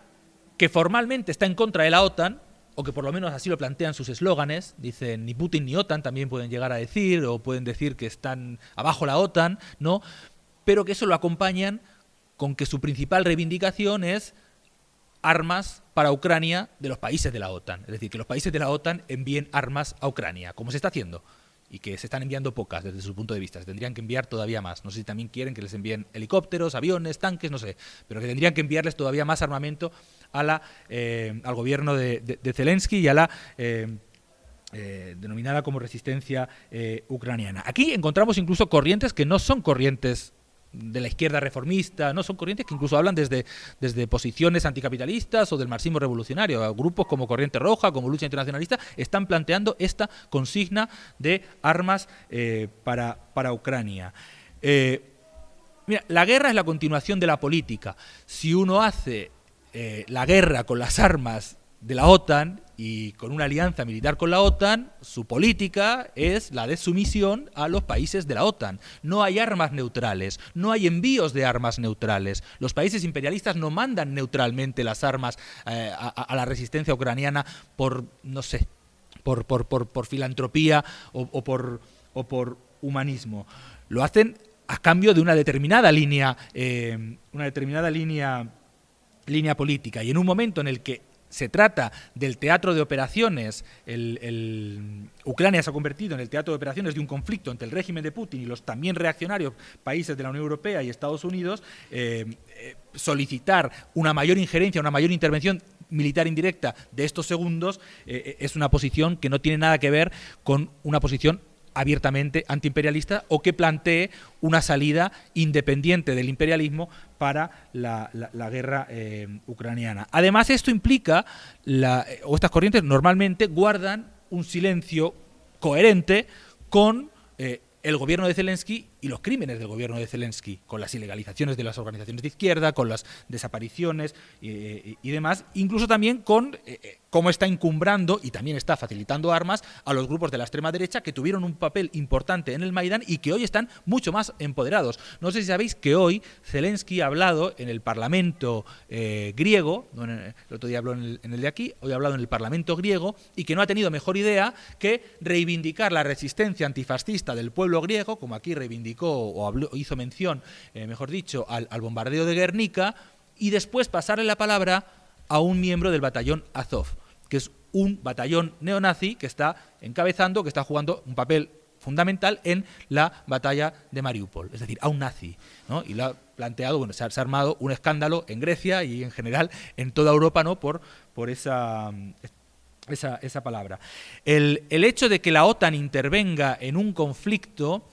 Speaker 1: que formalmente está en contra de la OTAN, o que por lo menos así lo plantean sus eslóganes, dicen ni Putin ni OTAN también pueden llegar a decir, o pueden decir que están abajo la OTAN, ¿no? Pero que eso lo acompañan con que su principal reivindicación es armas para Ucrania de los países de la OTAN. Es decir, que los países de la OTAN envíen armas a Ucrania, como se está haciendo y que se están enviando pocas desde su punto de vista. Se tendrían que enviar todavía más. No sé si también quieren que les envíen helicópteros, aviones, tanques, no sé, pero que tendrían que enviarles todavía más armamento a la, eh, al gobierno de, Zelensky y a la... Eh, eh, denominada como resistencia ucraniana. Aquí encontramos incluso corrientes que no son corrientes de la izquierda reformista, no son corrientes que incluso hablan desde, desde posiciones anticapitalistas o del marxismo revolucionario. Grupos como Corriente Roja, como Lucha Internacionalista, están planteando esta consigna de armas eh, para, para, Ucrania. Eh, mira, la guerra es la continuación de la política. Si uno hace eh, la guerra con las armas de la OTAN y con una alianza militar con la OTAN, su política es la de sumisión a los países de la OTAN. No hay armas neutrales, no hay envíos de armas neutrales. Los países imperialistas no mandan neutralmente las armas eh, a, la resistencia ucraniana por, no sé, por, por, por, filantropía o, por, o por humanismo. Lo hacen a cambio de una determinada línea, eh, una determinada línea línea política y en un momento en el que se trata del teatro de operaciones, el, Ucrania se ha convertido en el teatro de operaciones de un conflicto entre el régimen de Putin y los también reaccionarios países de la Unión Europea y Estados Unidos, eh, eh, solicitar una mayor injerencia, una mayor intervención militar indirecta de estos segundos eh, es una posición que no tiene nada que ver con una posición abiertamente antiimperialista o que plantee una salida independiente del imperialismo para la, guerra eh, ucraniana. Además, esto implica, o estas corrientes normalmente guardan un silencio coherente con eh, el gobierno de Zelensky y los crímenes del gobierno de Zelensky, con las ilegalizaciones de las organizaciones de izquierda, con las desapariciones eh, y demás, incluso también con eh, eh, cómo está encumbrando y también está facilitando armas a los grupos de la extrema derecha que tuvieron un papel importante en el Maidán y que hoy están mucho más empoderados. No sé si sabéis que hoy Zelensky ha hablado en el Parlamento griego, el otro día habló en el, de aquí, hoy ha hablado en el Parlamento griego y que no ha tenido mejor idea que reivindicar la resistencia antifascista del pueblo griego, como aquí o hizo mención, eh, mejor dicho, al, bombardeo de Guernica y después pasarle la palabra a un miembro del batallón Azov, que es un batallón neonazi que está encabezando, que está jugando un papel fundamental en la batalla de Mariupol, es decir, a un nazi. Y lo ha planteado, bueno, se ha, armado un escándalo en Grecia y en general en toda Europa ¿no? por, por esa, esa, palabra. El, el hecho de que la OTAN intervenga en un conflicto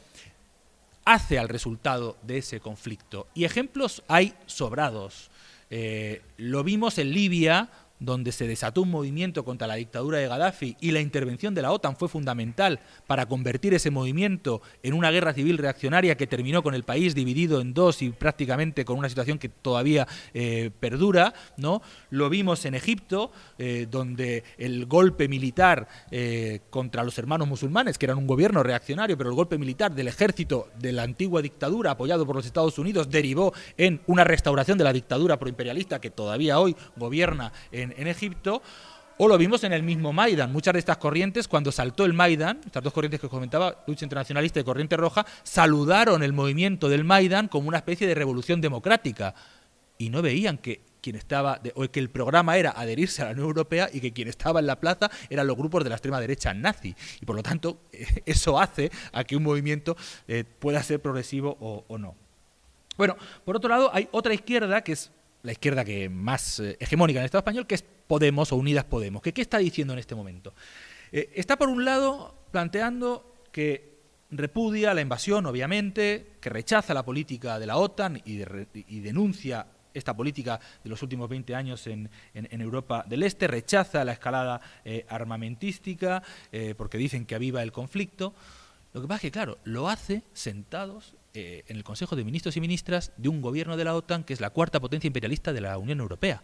Speaker 1: hace al resultado de ese conflicto. Y ejemplos hay sobrados. Eh, lo vimos en Libia donde se desató un movimiento contra la dictadura de Gaddafi y la intervención de la OTAN fue fundamental para convertir ese movimiento en una guerra civil reaccionaria que terminó con el país dividido en dos y prácticamente con una situación que todavía eh, perdura, ¿no? Lo vimos en Egipto, eh, donde el golpe militar eh, contra los hermanos musulmanes, que eran un gobierno reaccionario, pero el golpe militar del ejército de la antigua dictadura apoyado por los Estados Unidos derivó en una restauración de la dictadura proimperialista que todavía hoy gobierna en en, Egipto, o lo vimos en el mismo Maidan. Muchas de estas corrientes, cuando saltó el Maidan, estas dos corrientes que os comentaba, lucha internacionalista y corriente roja, saludaron el movimiento del Maidan como una especie de revolución democrática. Y no veían que quien estaba, o que el programa era adherirse a la Unión Europea y que quien estaba en la plaza eran los grupos de la extrema derecha nazi. Y por lo tanto, eso hace a que un movimiento eh, pueda ser progresivo o no. Bueno, por otro lado, hay otra izquierda que es la izquierda que más eh, hegemónica en el Estado español, que es Podemos o Unidas Podemos. ¿Qué, qué está diciendo en este momento? Eh, está por un lado planteando que repudia la invasión, obviamente, que rechaza la política de la OTAN y, denuncia esta política de los últimos 20 años en, Europa del Este, rechaza la escalada eh, armamentística porque dicen que aviva el conflicto. Lo que pasa es que, claro, lo hace sentados eh, en el Consejo de Ministros y Ministras de un gobierno de la OTAN que es la cuarta potencia imperialista de la Unión Europea.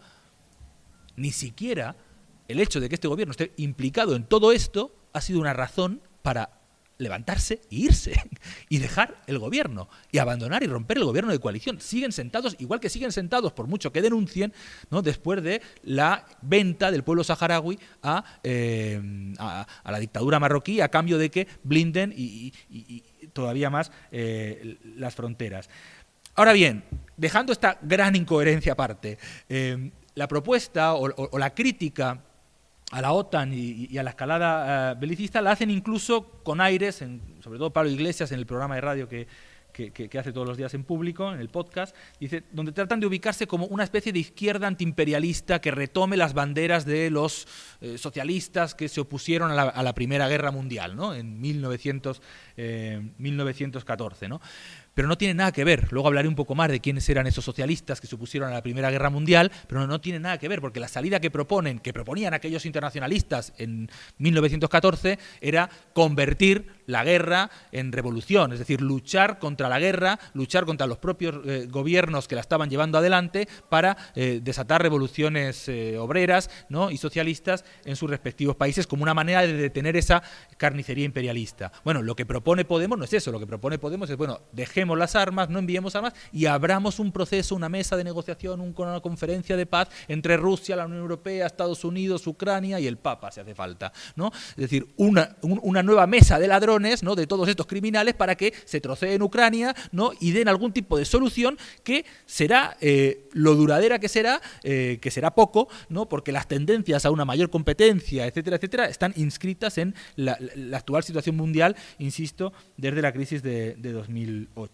Speaker 1: Ni siquiera el hecho de que este gobierno esté implicado en todo esto ha sido una razón para levantarse e irse y dejar el gobierno y abandonar y romper el gobierno de coalición. Siguen sentados, igual que siguen sentados, por mucho que denuncien, ¿no? después de la venta del pueblo saharaui a, eh, la dictadura marroquí a cambio de que blinden y, todavía más eh, las fronteras. Ahora bien, dejando esta gran incoherencia aparte, eh, la propuesta o la crítica a la OTAN y, a la escalada eh, belicista la hacen incluso con aires, en, sobre todo Pablo Iglesias en el programa de radio que, que, hace todos los días en público, en el podcast, dice, donde tratan de ubicarse como una especie de izquierda antiimperialista que retome las banderas de los eh, socialistas que se opusieron a la, Primera Guerra Mundial, ¿no? en 1900, 1914. Eh, ¿no? Pero no tiene nada que ver. Luego hablaré un poco más de quiénes eran esos socialistas que se opusieron a la Primera Guerra Mundial, pero no, tiene nada que ver, porque la salida que proponen, que proponían aquellos internacionalistas en 1914, era convertir la guerra en revolución, es decir, luchar contra la guerra, luchar contra los propios eh, gobiernos que la estaban llevando adelante para eh, desatar revoluciones eh, obreras ¿no? y socialistas en sus respectivos países como una manera de detener esa carnicería imperialista. Bueno, lo que propone Podemos no es eso, lo que propone Podemos es, bueno, dejemos las armas, no enviemos armas y abramos un proceso, una mesa de negociación, una conferencia de paz entre Rusia, la Unión Europea, Estados Unidos, Ucrania y el Papa, si hace falta. ¿no? Es decir, una, una nueva mesa de ladrones ¿no? de todos estos criminales para que se troceen Ucrania ¿no? y den algún tipo de solución que será eh, lo duradera que será, eh, que será poco, ¿no? porque las tendencias a una mayor competencia, etcétera, etcétera, están inscritas en la, actual situación mundial, insisto, desde la crisis de, 2008.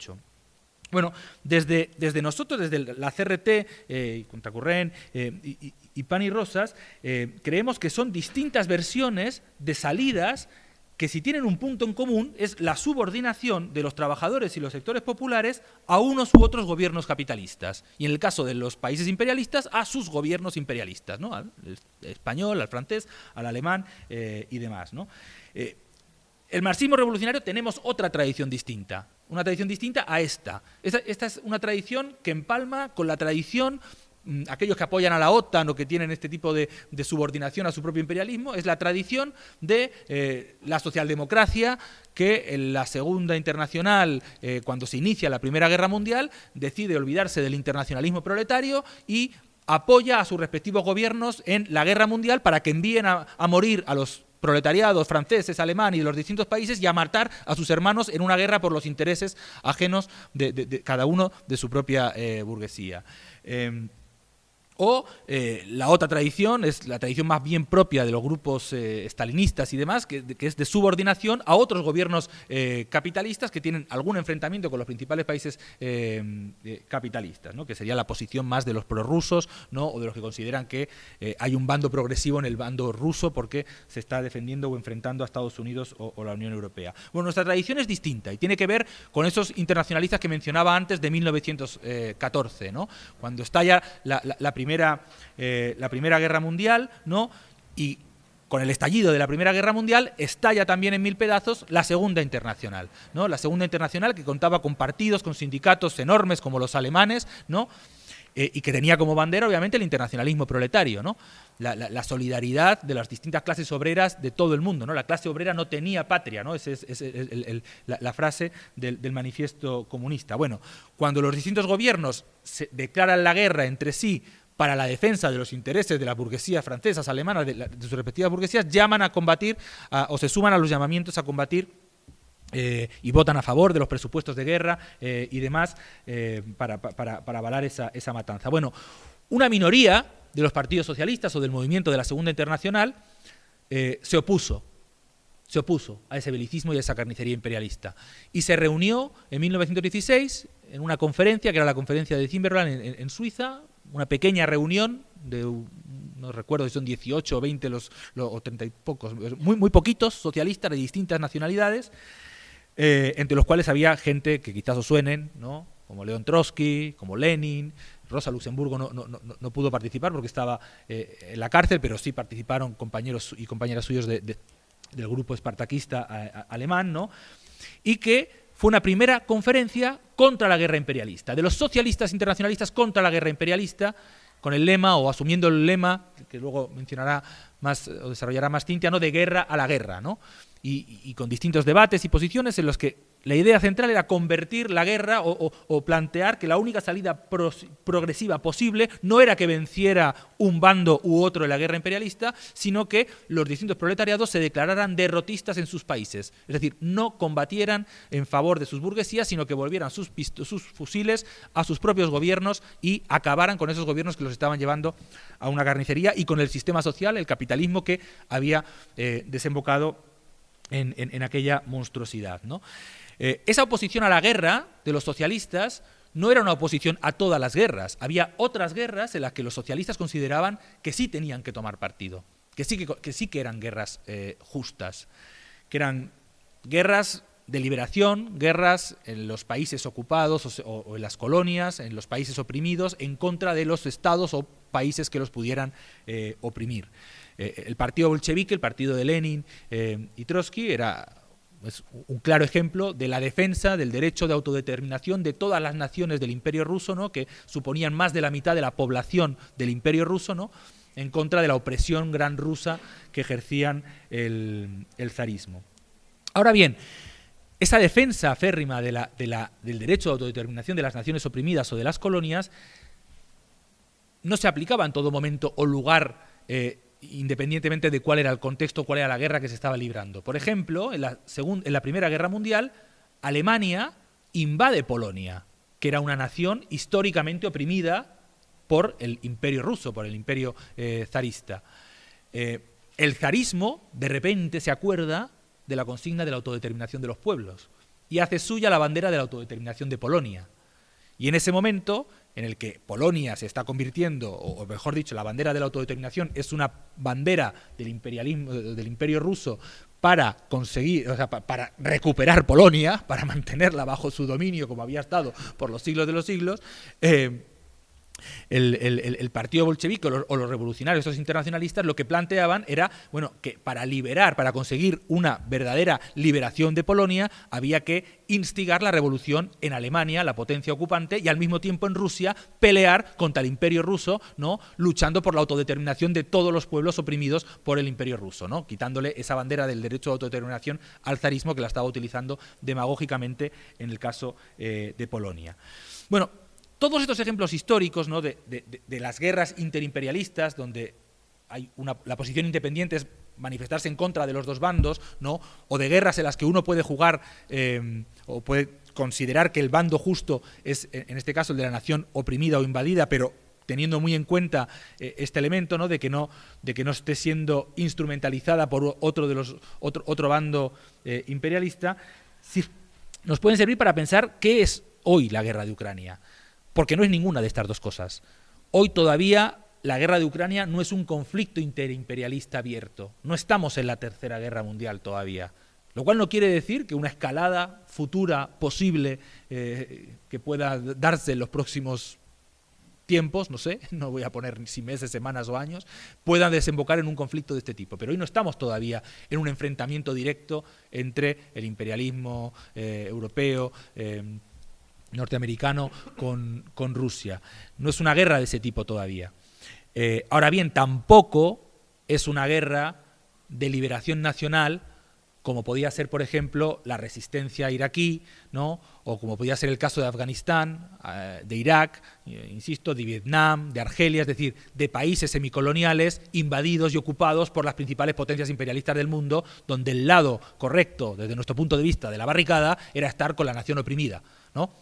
Speaker 1: Bueno, desde, desde, nosotros, desde la CRT, eh, eh, y, y, Pan y Rosas, creemos que son distintas versiones de salidas que si tienen un punto en común es la subordinación de los trabajadores y los sectores populares a unos u otros gobiernos capitalistas. Y en el caso de los países imperialistas, a sus gobiernos imperialistas, ¿no? al español, al francés, al alemán eh, y demás. ¿no? Eh, el marxismo revolucionario tenemos otra tradición distinta, una tradición distinta a esta. Esta, es una tradición que empalma con la tradición Mm, aquellos que apoyan a la OTAN o que tienen este tipo de, subordinación a su propio imperialismo, es la tradición de eh, la socialdemocracia que en la Segunda Internacional, eh, cuando se inicia la Primera Guerra Mundial, decide olvidarse del internacionalismo proletario y apoya a sus respectivos gobiernos en la guerra mundial para que envíen a, morir a los proletariados franceses, alemanes y de los distintos países y a matar a sus hermanos en una guerra por los intereses ajenos de, cada uno de su propia eh, burguesía. Em, o eh, la otra tradición es la tradición más bien propia de los grupos eh, estalinistas y demás, que, es de subordinación a otros gobiernos eh, capitalistas que tienen algún enfrentamiento con los principales países capitalistas, ¿no? que sería la posición más de los prorrusos ¿no? o de los que consideran que hay un bando progresivo en el bando ruso porque se está defendiendo o enfrentando a Estados Unidos o, la Unión Europea. Bueno, nuestra tradición es distinta y tiene que ver con esos internacionalistas que mencionaba antes de 1914, ¿no? cuando estalla la, la primera primera, eh, la Primera Guerra Mundial, ¿no? Y con el estallido de la Primera Guerra Mundial, estalla también en mil pedazos la Segunda Internacional, ¿no? La Segunda Internacional que contaba con partidos, con sindicatos enormes como los alemanes, ¿no? Eh, y que tenía como bandera, obviamente, el internacionalismo proletario, ¿no? La, solidaridad de las distintas clases obreras de todo el mundo. ¿no? La clase obrera no tenía patria, ¿no? esa es, la, frase del, manifiesto comunista. Bueno, cuando los distintos gobiernos declaran la guerra entre sí para la defensa de los intereses de las burguesías francesas, alemanas, de, sus respectivas burguesías, llaman a combatir o se suman a los llamamientos a combatir eh, y votan a favor de los presupuestos de guerra eh, y demás eh, para, para, avalar esa, esa, matanza. Bueno, una minoría de los partidos socialistas o del movimiento de la Segunda Internacional se opuso se opuso a ese belicismo y a esa carnicería imperialista. Y se reunió en 1916 en una conferencia, que era la conferencia de Zimmerland en Suiza, una pequeña reunión de no recuerdo si son 18 o 20 los, o 30 y pocos, muy, muy poquitos socialistas de distintas nacionalidades, eh, entre los cuales había gente que quizás os suenen, ¿no? como León Trotsky, como Lenin, Rosa Luxemburgo no, no, no, pudo participar porque estaba eh, en la cárcel, pero sí participaron compañeros y compañeras suyos del grupo espartaquista alemán, ¿no? y que fue una primera conferencia contra la guerra imperialista, de los socialistas internacionalistas contra la guerra imperialista, con el lema, o asumiendo el lema, que luego mencionará más, o desarrollará más Cintia, ¿no? de guerra a la guerra, ¿no? y, con distintos debates y posiciones en los que la idea central era convertir la guerra o, plantear que la única salida progresiva posible no era que venciera un bando u otro en la guerra imperialista, sino que los distintos proletariados se declararan derrotistas en sus países. Es decir, no combatieran en favor de sus burguesías, sino que volvieran sus, fusiles a sus propios gobiernos y acabaran con esos gobiernos que los estaban llevando a una carnicería y con el sistema social, el capitalismo que había eh, desembocado en, aquella monstruosidad. ¿no? Eh, esa oposición a la guerra de los socialistas no era una oposición a todas las guerras. Había otras guerras en las que los socialistas consideraban que sí tenían que tomar partido, que sí que, sí que eran guerras eh, justas, que eran guerras de liberación, guerras en los países ocupados o, en las colonias, en los países oprimidos, en contra de los estados o países que los pudieran eh, oprimir. El partido bolchevique, el partido de Lenin y Trotsky, era pues, un claro ejemplo de la defensa del derecho de autodeterminación de todas las naciones del imperio ruso, ¿no? que suponían más de la mitad de la población del imperio ruso, ¿no? en contra de la opresión gran rusa que ejercían el, zarismo. Ahora bien, esa defensa férrima del derecho de autodeterminación de las naciones oprimidas o de las colonias no se aplicaba en todo momento o lugar eh, independientemente de cuál era el contexto, cuál era la guerra que se estaba librando. Por ejemplo, en la, Primera Guerra Mundial, Alemania invade Polonia, que era una nación históricamente oprimida por el imperio ruso, por el imperio eh, zarista. Eh, el zarismo, de repente, se acuerda de la consigna de la autodeterminación de los pueblos y hace suya la bandera de la autodeterminación de Polonia. Y en ese momento, en el que Polonia se está convirtiendo, o mejor dicho, la bandera de la autodeterminación es una bandera del imperialismo, del imperio ruso para conseguir, o sea, para recuperar Polonia, para mantenerla bajo su dominio como había estado por los siglos de los siglos, eh, el, partido bolchevique o los, revolucionarios, esos internacionalistas, lo que planteaban era, bueno, que para liberar, para conseguir una verdadera liberación de Polonia, había que instigar la revolución en Alemania, la potencia ocupante, y al mismo tiempo en Rusia pelear contra el imperio ruso, ¿no? luchando por la autodeterminación de todos los pueblos oprimidos por el imperio ruso, ¿no? quitándole esa bandera del derecho de autodeterminación al zarismo que la estaba utilizando demagógicamente en el caso eh, de Polonia. Bueno, todos estos ejemplos históricos de, las guerras interimperialistas, donde hay una, la posición independiente es manifestarse en contra de los dos bandos, ¿no? o de guerras en las que uno puede jugar eh, o puede considerar que el bando justo es, en este caso, el de la nación oprimida o invadida, pero teniendo muy en cuenta eh, este elemento de, que no, esté siendo instrumentalizada por otro, de los, otro bando eh, imperialista, nos pueden servir para pensar qué es hoy la guerra de Ucrania porque no es ninguna de estas dos cosas. Hoy todavía la guerra de Ucrania no es un conflicto interimperialista abierto. No estamos en la Tercera Guerra Mundial todavía. Lo cual no quiere decir que una escalada futura posible eh, que pueda darse en los próximos tiempos, no sé, no voy a poner si meses, semanas o años, puedan desembocar en un conflicto de este tipo. Pero hoy no estamos todavía en un enfrentamiento directo entre el imperialismo eh, europeo, eh, norteamericano con, Rusia. No es una guerra de ese tipo todavía. Eh, ahora bien, tampoco es una guerra de liberación nacional como podía ser, por ejemplo, la resistencia iraquí, ¿no? o como podía ser el caso de Afganistán, eh, de Irak, eh, insisto, de Vietnam, de Argelia, es decir, de países semicoloniales invadidos y ocupados por las principales potencias imperialistas del mundo, donde el lado correcto, desde nuestro punto de vista, de la barricada, era estar con la nación oprimida. ¿no?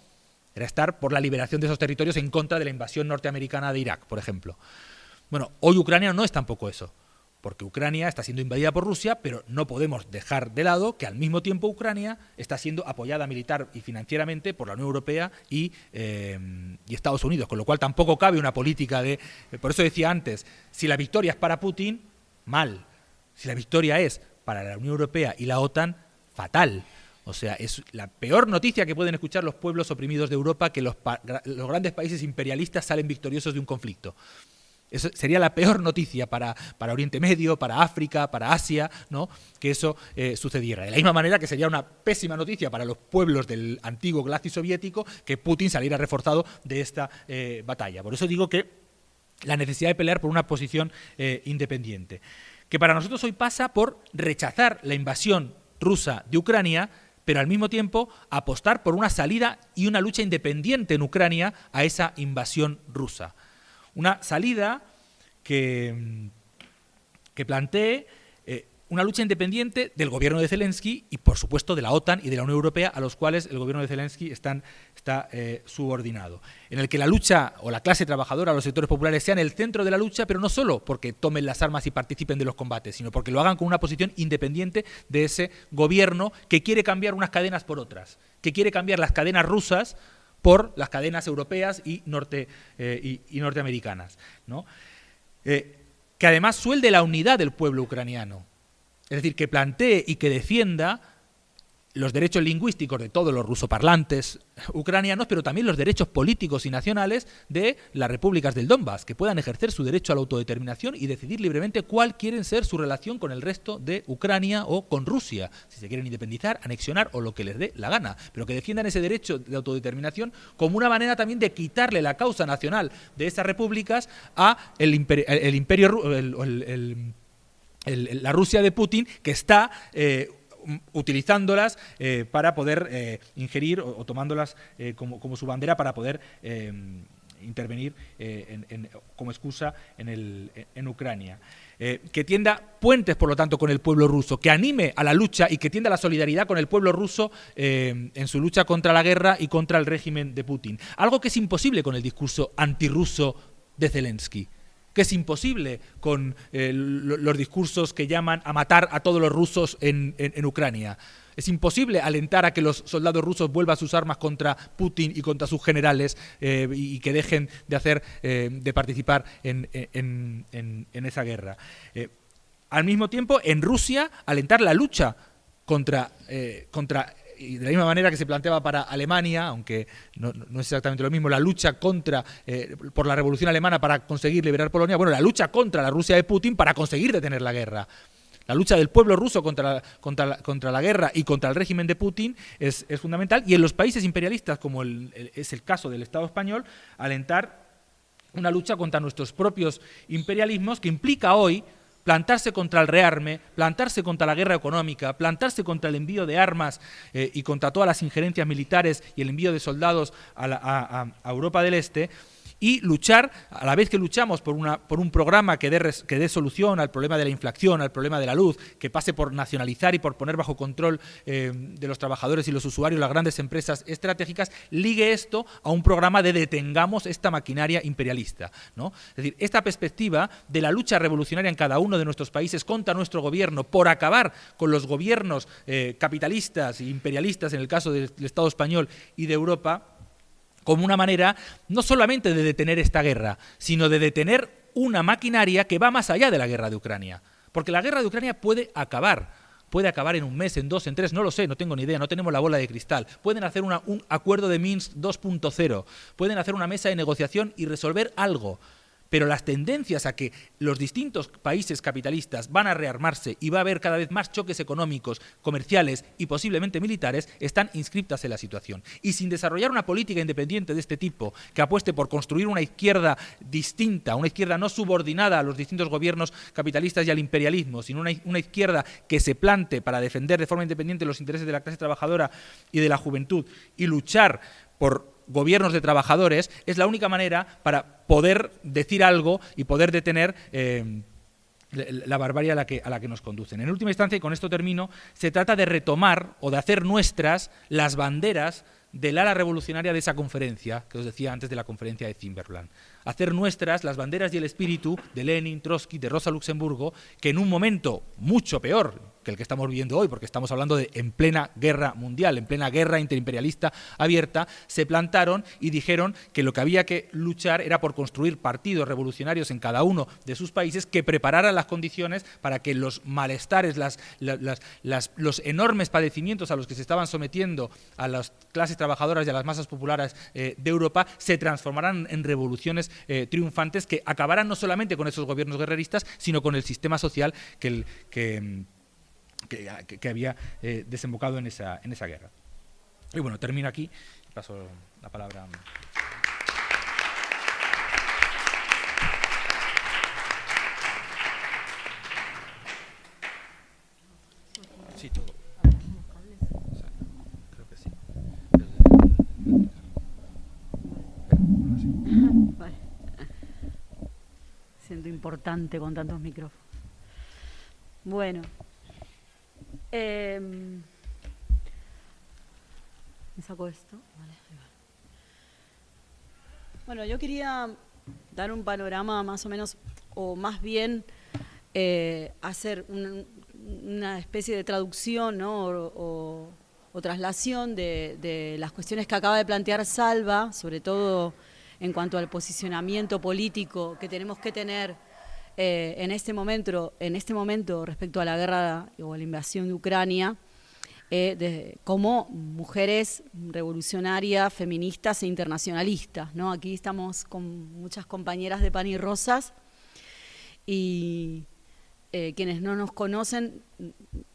Speaker 1: Era estar por la liberación de esos territorios en contra de la invasión norteamericana de Irak, por ejemplo. Bueno, hoy Ucrania no es tampoco eso. porque Ucrania está siendo invadida por Rusia, pero no podemos dejar de lado que al mismo tiempo Ucrania está siendo apoyada militar y financieramente por la Unión Europea y, eh, Estados Unidos, con lo cual tampoco cabe una política de... Por eso decía antes, si la victoria es para Putin, mal. Si la victoria es para la Unión Europea y la OTAN, fatal. O sea, es la peor noticia que pueden escuchar los pueblos oprimidos de Europa que los, los grandes países imperialistas salen victoriosos de un conflicto. Eso sería la peor noticia para, para, Oriente Medio, para África, para Asia, ¿no? que eso eh, sucediera. De la misma manera que sería una pésima noticia para los pueblos del antiguo glacis soviético que Putin saliera reforzado de esta eh, batalla. Por eso digo que la necesidad de pelear por una posición eh, independiente, que para nosotros hoy pasa por rechazar la invasión rusa de Ucrania, pero al mismo tiempo apostar por una salida y una lucha independiente en Ucrania a esa invasión rusa. Una salida que, que plantee una lucha independiente del gobierno de Zelensky y, por supuesto, de la OTAN y de la Unión Europea, a los cuales el gobierno de Zelensky está eh, subordinado. En el que la lucha o la clase trabajadora, los sectores populares, sean el centro de la lucha, pero no solo porque tomen las armas y participen de los combates, sino porque lo hagan con una posición independiente de ese gobierno que quiere cambiar unas cadenas por otras, que quiere cambiar las cadenas rusas por las cadenas europeas y, norte, eh, y, norteamericanas. ¿no? Eh, que además suelde la unidad del pueblo ucraniano. Es decir, que plantee y que defienda los derechos lingüísticos de todos los rusoparlantes ucranianos, pero también los derechos políticos y nacionales de las repúblicas del Donbass, que puedan ejercer su derecho a la autodeterminación y decidir libremente cuál quieren ser su relación con el resto de Ucrania o con Rusia, si se quieren independizar, anexionar o lo que les dé la gana, pero que defiendan ese derecho de autodeterminación como una manera también de quitarle la causa nacional de esas repúblicas a el, imperio, el imperio la Rusia de Putin, que está eh, utilizándolas eh, para poder eh, ingerir o, tomándolas eh, como, como, su bandera para poder intervenir como excusa en, el, en Ucrania. que tienda puentes, por lo tanto, con el pueblo ruso, que anime a la lucha y que tienda la solidaridad con el pueblo ruso en su lucha contra la guerra y contra el régimen de Putin. Algo que es imposible con el discurso antirruso de Zelensky que es imposible con eh, los discursos que llaman a matar a todos los rusos en, Ucrania. Es imposible alentar a que los soldados rusos vuelvan sus armas contra Putin y contra sus generales eh, y que dejen de hacer, eh, de participar en, esa guerra. al mismo tiempo, en Rusia, alentar la lucha contra, contra y de la misma manera que se planteaba para Alemania, aunque no, es exactamente lo mismo, la lucha contra eh, por la revolución alemana para conseguir liberar Polonia, bueno, la lucha contra la Rusia de Putin para conseguir detener la guerra. La lucha del pueblo ruso contra contra contra la guerra y contra el régimen de Putin es, fundamental. Y en los países imperialistas, como es el caso del Estado español, alentar una lucha contra nuestros propios imperialismos que implica hoy plantarse contra el rearme, plantarse contra la guerra económica, plantarse contra el envío de armas eh, y contra todas las injerencias militares y el envío de soldados a, a Europa del Este, y luchar, a la vez que luchamos por, una, por un programa que dé, que dé solución al problema de la inflación, al problema de la luz, que pase por nacionalizar y por poner bajo control eh, de los trabajadores y los usuarios las grandes empresas estratégicas, ligue esto a un programa de detengamos esta maquinaria imperialista. ¿no? Es decir, esta perspectiva de la lucha revolucionaria en cada uno de nuestros países contra nuestro gobierno por acabar con los gobiernos eh, capitalistas e imperialistas, en el caso del Estado español y de Europa, como una manera no solamente de detener esta guerra, sino de detener una maquinaria que va más allá de la guerra de Ucrania. Porque la guerra de Ucrania puede acabar, puede acabar en un mes, en dos, en tres, no lo sé, no tengo ni idea, no tenemos la bola de cristal. Pueden hacer un acuerdo de Minsk 2.0, pueden hacer una mesa de negociación y resolver algo pero las tendencias a que los distintos países capitalistas van a rearmarse y va a haber cada vez más choques económicos, comerciales y posiblemente militares están inscriptas en la situación. Y sin desarrollar una política independiente de este tipo, que apueste por construir una izquierda distinta, una izquierda no subordinada a los distintos gobiernos capitalistas y al imperialismo, sino una, una izquierda que se plante para defender de forma independiente los intereses de la clase trabajadora y de la juventud y luchar por gobiernos de trabajadores, es la única manera para poder decir algo y poder detener eh, la barbarie a la, que, a la que nos conducen. En última instancia, y con esto termino, se trata de retomar o de hacer nuestras las banderas del ala revolucionaria de esa conferencia, que os decía antes de la conferencia de Zimberland. Hacer nuestras las banderas y el espíritu de Lenin, Trotsky, de Rosa Luxemburgo, que en un momento mucho peor, que el que estamos viviendo hoy, porque estamos hablando de en plena guerra mundial, en plena guerra interimperialista abierta, se plantaron y dijeron que lo que había que luchar era por construir partidos revolucionarios en cada uno de sus países que prepararan las condiciones para que los malestares, los enormes padecimientos a los que se estaban sometiendo a las clases trabajadoras y a las masas populares eh, de Europa se transformaran en revoluciones eh, triunfantes que acabaran no solamente con esos gobiernos guerreristas, sino con el sistema social que, el, que que, había eh, desembocado en esa, en esa guerra. Y bueno, termino aquí, paso la palabra. Sí, todo. Creo que sí.
Speaker 2: Siento importante con tantos micrófonos. Bueno, eh, me saco esto. Bueno, yo quería dar un panorama más o menos, o más bien eh, hacer una especie de traducción o, traslación de, las cuestiones que acaba de plantear Salva, sobre todo en cuanto al posicionamiento político que tenemos que tener eh, en, este momento, en este momento respecto a la guerra o a la invasión de Ucrania, eh, como mujeres revolucionarias, feministas e internacionalistas. ¿no? Aquí estamos con muchas compañeras de Pan y Rosas y eh, quienes no nos conocen,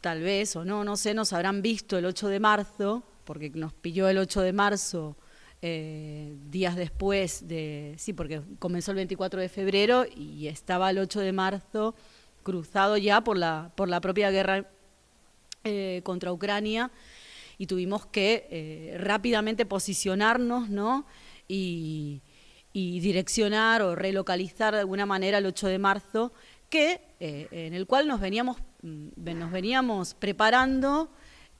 Speaker 2: tal vez o no, no sé, nos habrán visto el 8 de marzo, porque nos pilló el 8 de marzo eh, días después de, sí, porque comenzó el 24 de febrero y estaba el 8 de marzo cruzado ya por la, por la propia guerra eh, contra Ucrania y tuvimos que eh, rápidamente posicionarnos ¿no? y, direccionar o relocalizar de alguna manera el 8 de marzo, que, en el cual nos veníamos, mm, nos veníamos preparando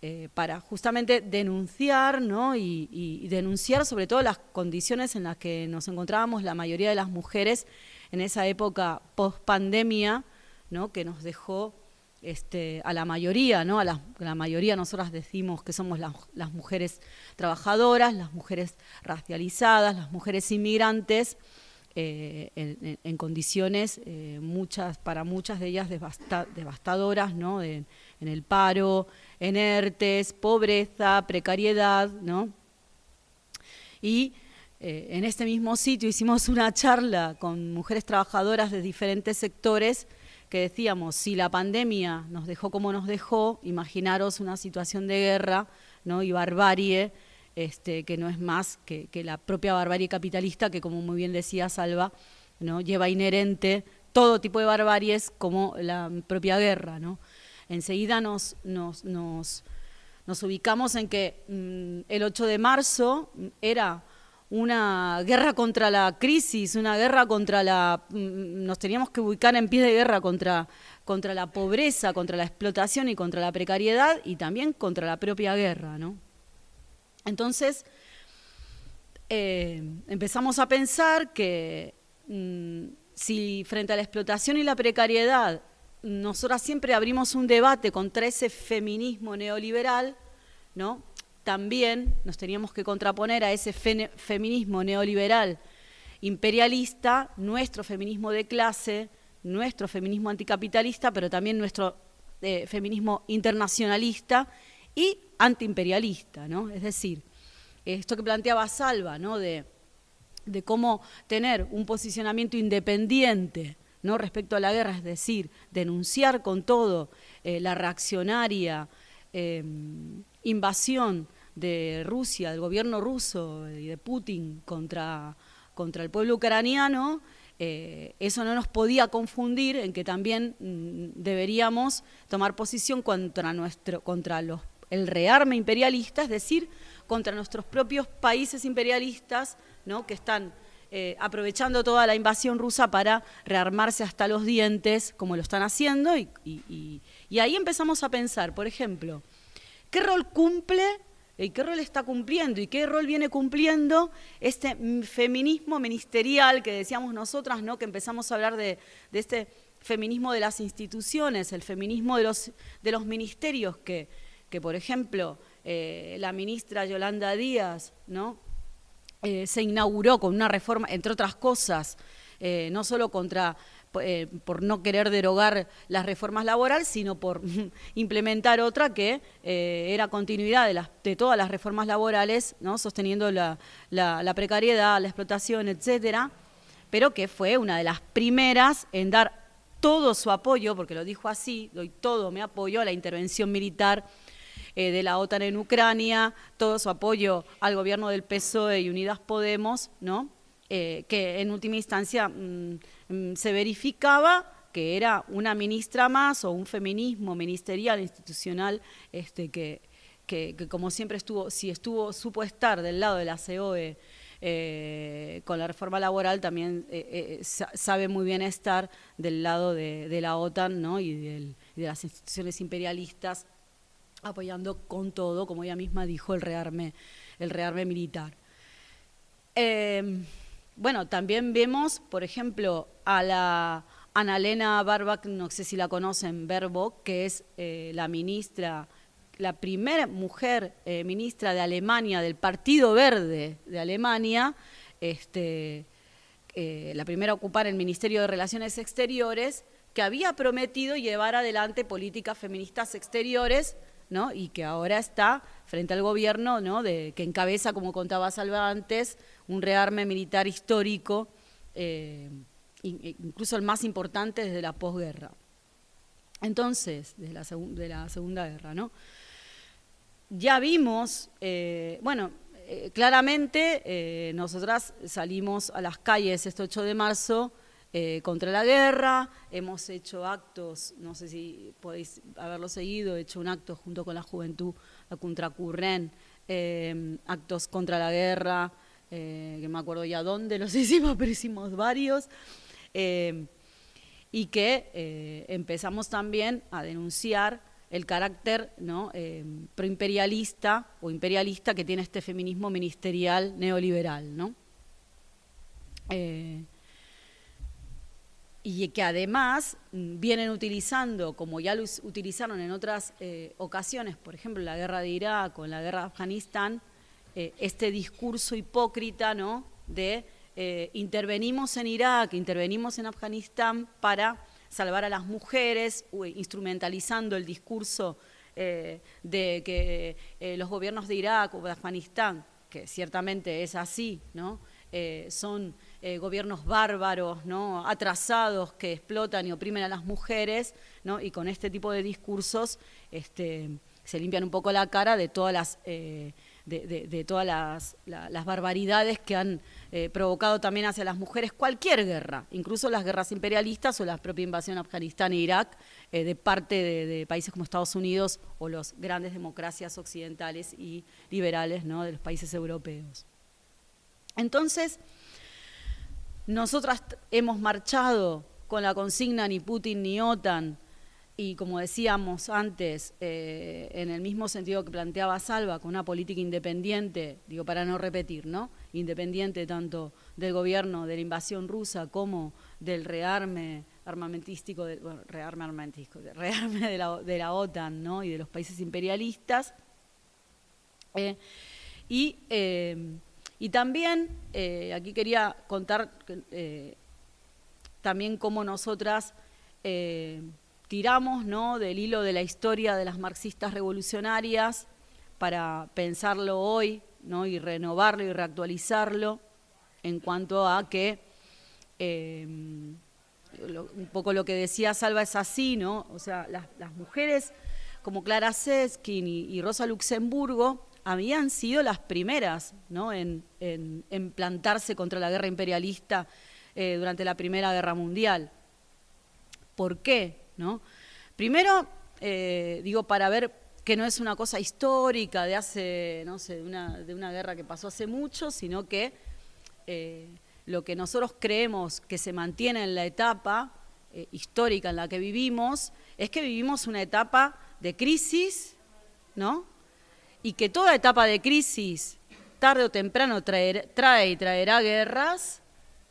Speaker 2: eh, para justamente denunciar ¿no? y, denunciar sobre todo las condiciones en las que nos encontrábamos la mayoría de las mujeres en esa época post-pandemia, ¿no? que nos dejó este, a la mayoría, ¿no? a la, mayoría nosotras decimos que somos las mujeres trabajadoras, las mujeres racializadas, las mujeres inmigrantes, eh, en, condiciones eh, muchas para muchas de ellas devastadoras, ¿no? en el paro, en ERTES, pobreza, precariedad, ¿no? Y eh, en este mismo sitio hicimos una charla con mujeres trabajadoras de diferentes sectores que decíamos, si la pandemia nos dejó como nos dejó, imaginaros una situación de guerra ¿no? y barbarie este, que no es más que, la propia barbarie capitalista, que como muy bien decía Salva, ¿no? lleva inherente todo tipo de barbaries como la propia guerra. ¿no? Enseguida nos, nos, nos, ubicamos en que mm, el 8 de marzo era una guerra contra la crisis, una guerra contra la... Mm, nos teníamos que ubicar en pie de guerra contra, contra la pobreza, contra la explotación y contra la precariedad y también contra la propia guerra, ¿no? Entonces, eh, empezamos a pensar que mm, si frente a la explotación y la precariedad, nosotras siempre abrimos un debate contra ese feminismo neoliberal, ¿no? También nos teníamos que contraponer a ese feminismo neoliberal imperialista, nuestro feminismo de clase, nuestro feminismo anticapitalista, pero también nuestro eh, feminismo internacionalista y antiimperialista, ¿no? Es decir, esto que planteaba Salva, ¿no? De, cómo tener un posicionamiento independiente ¿no? respecto a la guerra, es decir, denunciar con todo eh, la reaccionaria em, invasión de Rusia, del gobierno ruso y de Putin contra, contra el pueblo ucraniano, eh, eso no nos podía confundir en que también mm, deberíamos tomar posición contra, nuestro, contra los el rearme imperialista, es decir, contra nuestros propios países imperialistas, ¿no? que están eh, aprovechando toda la invasión rusa para rearmarse hasta los dientes, como lo están haciendo, y, ahí empezamos a pensar, por ejemplo, ¿qué rol cumple ¿Y qué rol está cumpliendo? ¿Y qué rol viene cumpliendo este feminismo ministerial que decíamos nosotras, ¿no? que empezamos a hablar de, este feminismo de las instituciones, el feminismo de los, de los ministerios, que, que por ejemplo eh, la ministra Yolanda Díaz ¿no? Eh, se inauguró con una reforma, entre otras cosas, eh, no solo contra eh, por no querer derogar las reformas laborales, sino por implementar otra que era continuidad de, las, de, todas las reformas laborales, ¿no? sosteniendo la, precariedad, la explotación, etcétera, pero que fue una de las primeras en dar todo su apoyo, porque lo dijo así, doy todo mi apoyo a la intervención militar eh, de la OTAN en Ucrania, todo su apoyo al gobierno del PSOE y Unidas Podemos, ¿no? que en última instancia mm, Mm, se verificaba que era una ministra más o un feminismo ministerial, institucional, este, que, que, como siempre estuvo, si estuvo, supo estar del lado de la COE eh, con la reforma laboral, también eh, eh, sabe muy bien estar del lado de, la OTAN ¿no? y, de las instituciones imperialistas, apoyando con todo, como ella misma dijo, el rearme, el rearme militar. Bueno, también vemos, por ejemplo, a la Annalena Baerbock, no sé si la conocen, Baerbock, que es eh, la ministra, la primera mujer eh, ministra de Alemania, del Partido Verde de Alemania, este, eh, la primera a ocupar el Ministerio de Relaciones Exteriores, que había prometido llevar adelante políticas feministas exteriores, ¿no? y que ahora está frente al gobierno ¿no? de, que encabeza, como contaba Salva antes, un rearme militar histórico, eh, e incluso el más importante desde la posguerra. Entonces, de la Segunda Guerra, ¿no? Ya vimos, eh, bueno, eh, claramente nosotras salimos a las calles este 8 de marzo contra la guerra, hemos hecho actos, no sé si podéis haberlo seguido, he hecho un acto junto con la juventud, la Contracurren, actos contra la guerra, eh, que me acuerdo ya dónde los hicimos, pero hicimos varios, eh, y que eh, empezamos también a denunciar el carácter ¿no? proimperialista o imperialista que tiene este feminismo ministerial neoliberal. ¿no? Y que además mm, vienen utilizando, como ya lo utilizaron en otras ocasiones, por ejemplo, la guerra de Irak o la guerra de Afganistán, eh, este discurso hipócrita ¿no? de eh, intervenimos en Irak, intervenimos en Afganistán para salvar a las mujeres, instrumentalizando el discurso eh, de que los gobiernos de Irak o de Afganistán, que ciertamente es así, ¿no? son gobiernos bárbaros, ¿no? atrasados que explotan y oprimen a las mujeres, ¿no? y con este tipo de discursos este, se limpian un poco la cara de todas las de, todas las, barbaridades que han eh, provocado también hacia las mujeres cualquier guerra, incluso las guerras imperialistas o la propia invasión a Afganistán e Irak eh, de parte de, países como Estados Unidos o las grandes democracias occidentales y liberales ¿no? de los países europeos. Entonces, nosotras hemos marchado con la consigna ni Putin ni OTAN, y como decíamos antes, eh, en el mismo sentido que planteaba Salva, con una política independiente, digo para no repetir, ¿no? Independiente tanto del gobierno de la invasión rusa como del rearme armamentístico, de, rearme armamentístico, rearme de la, de la, OTAN, ¿no? Y de los países imperialistas. Eh, y, eh, y, también, aquí quería contar también cómo nosotras tiramos ¿no? del hilo de la historia de las marxistas revolucionarias para pensarlo hoy ¿no? y renovarlo y reactualizarlo en cuanto a que un poco lo que decía Salva es así, ¿no? O sea, las, mujeres como Clara Seskin y, Rosa Luxemburgo habían sido las primeras ¿no? en, plantarse contra la guerra imperialista eh, durante la Primera Guerra Mundial. ¿Por qué? Primero, eh, digo, para ver que no es una cosa histórica de hace, no sé, de una, guerra que pasó hace mucho, sino que eh, lo que nosotros creemos que se mantiene en la etapa histórica en la que vivimos es que vivimos una etapa de crisis, ¿no? Y que toda etapa de crisis, tarde o temprano, trae y traerá guerras,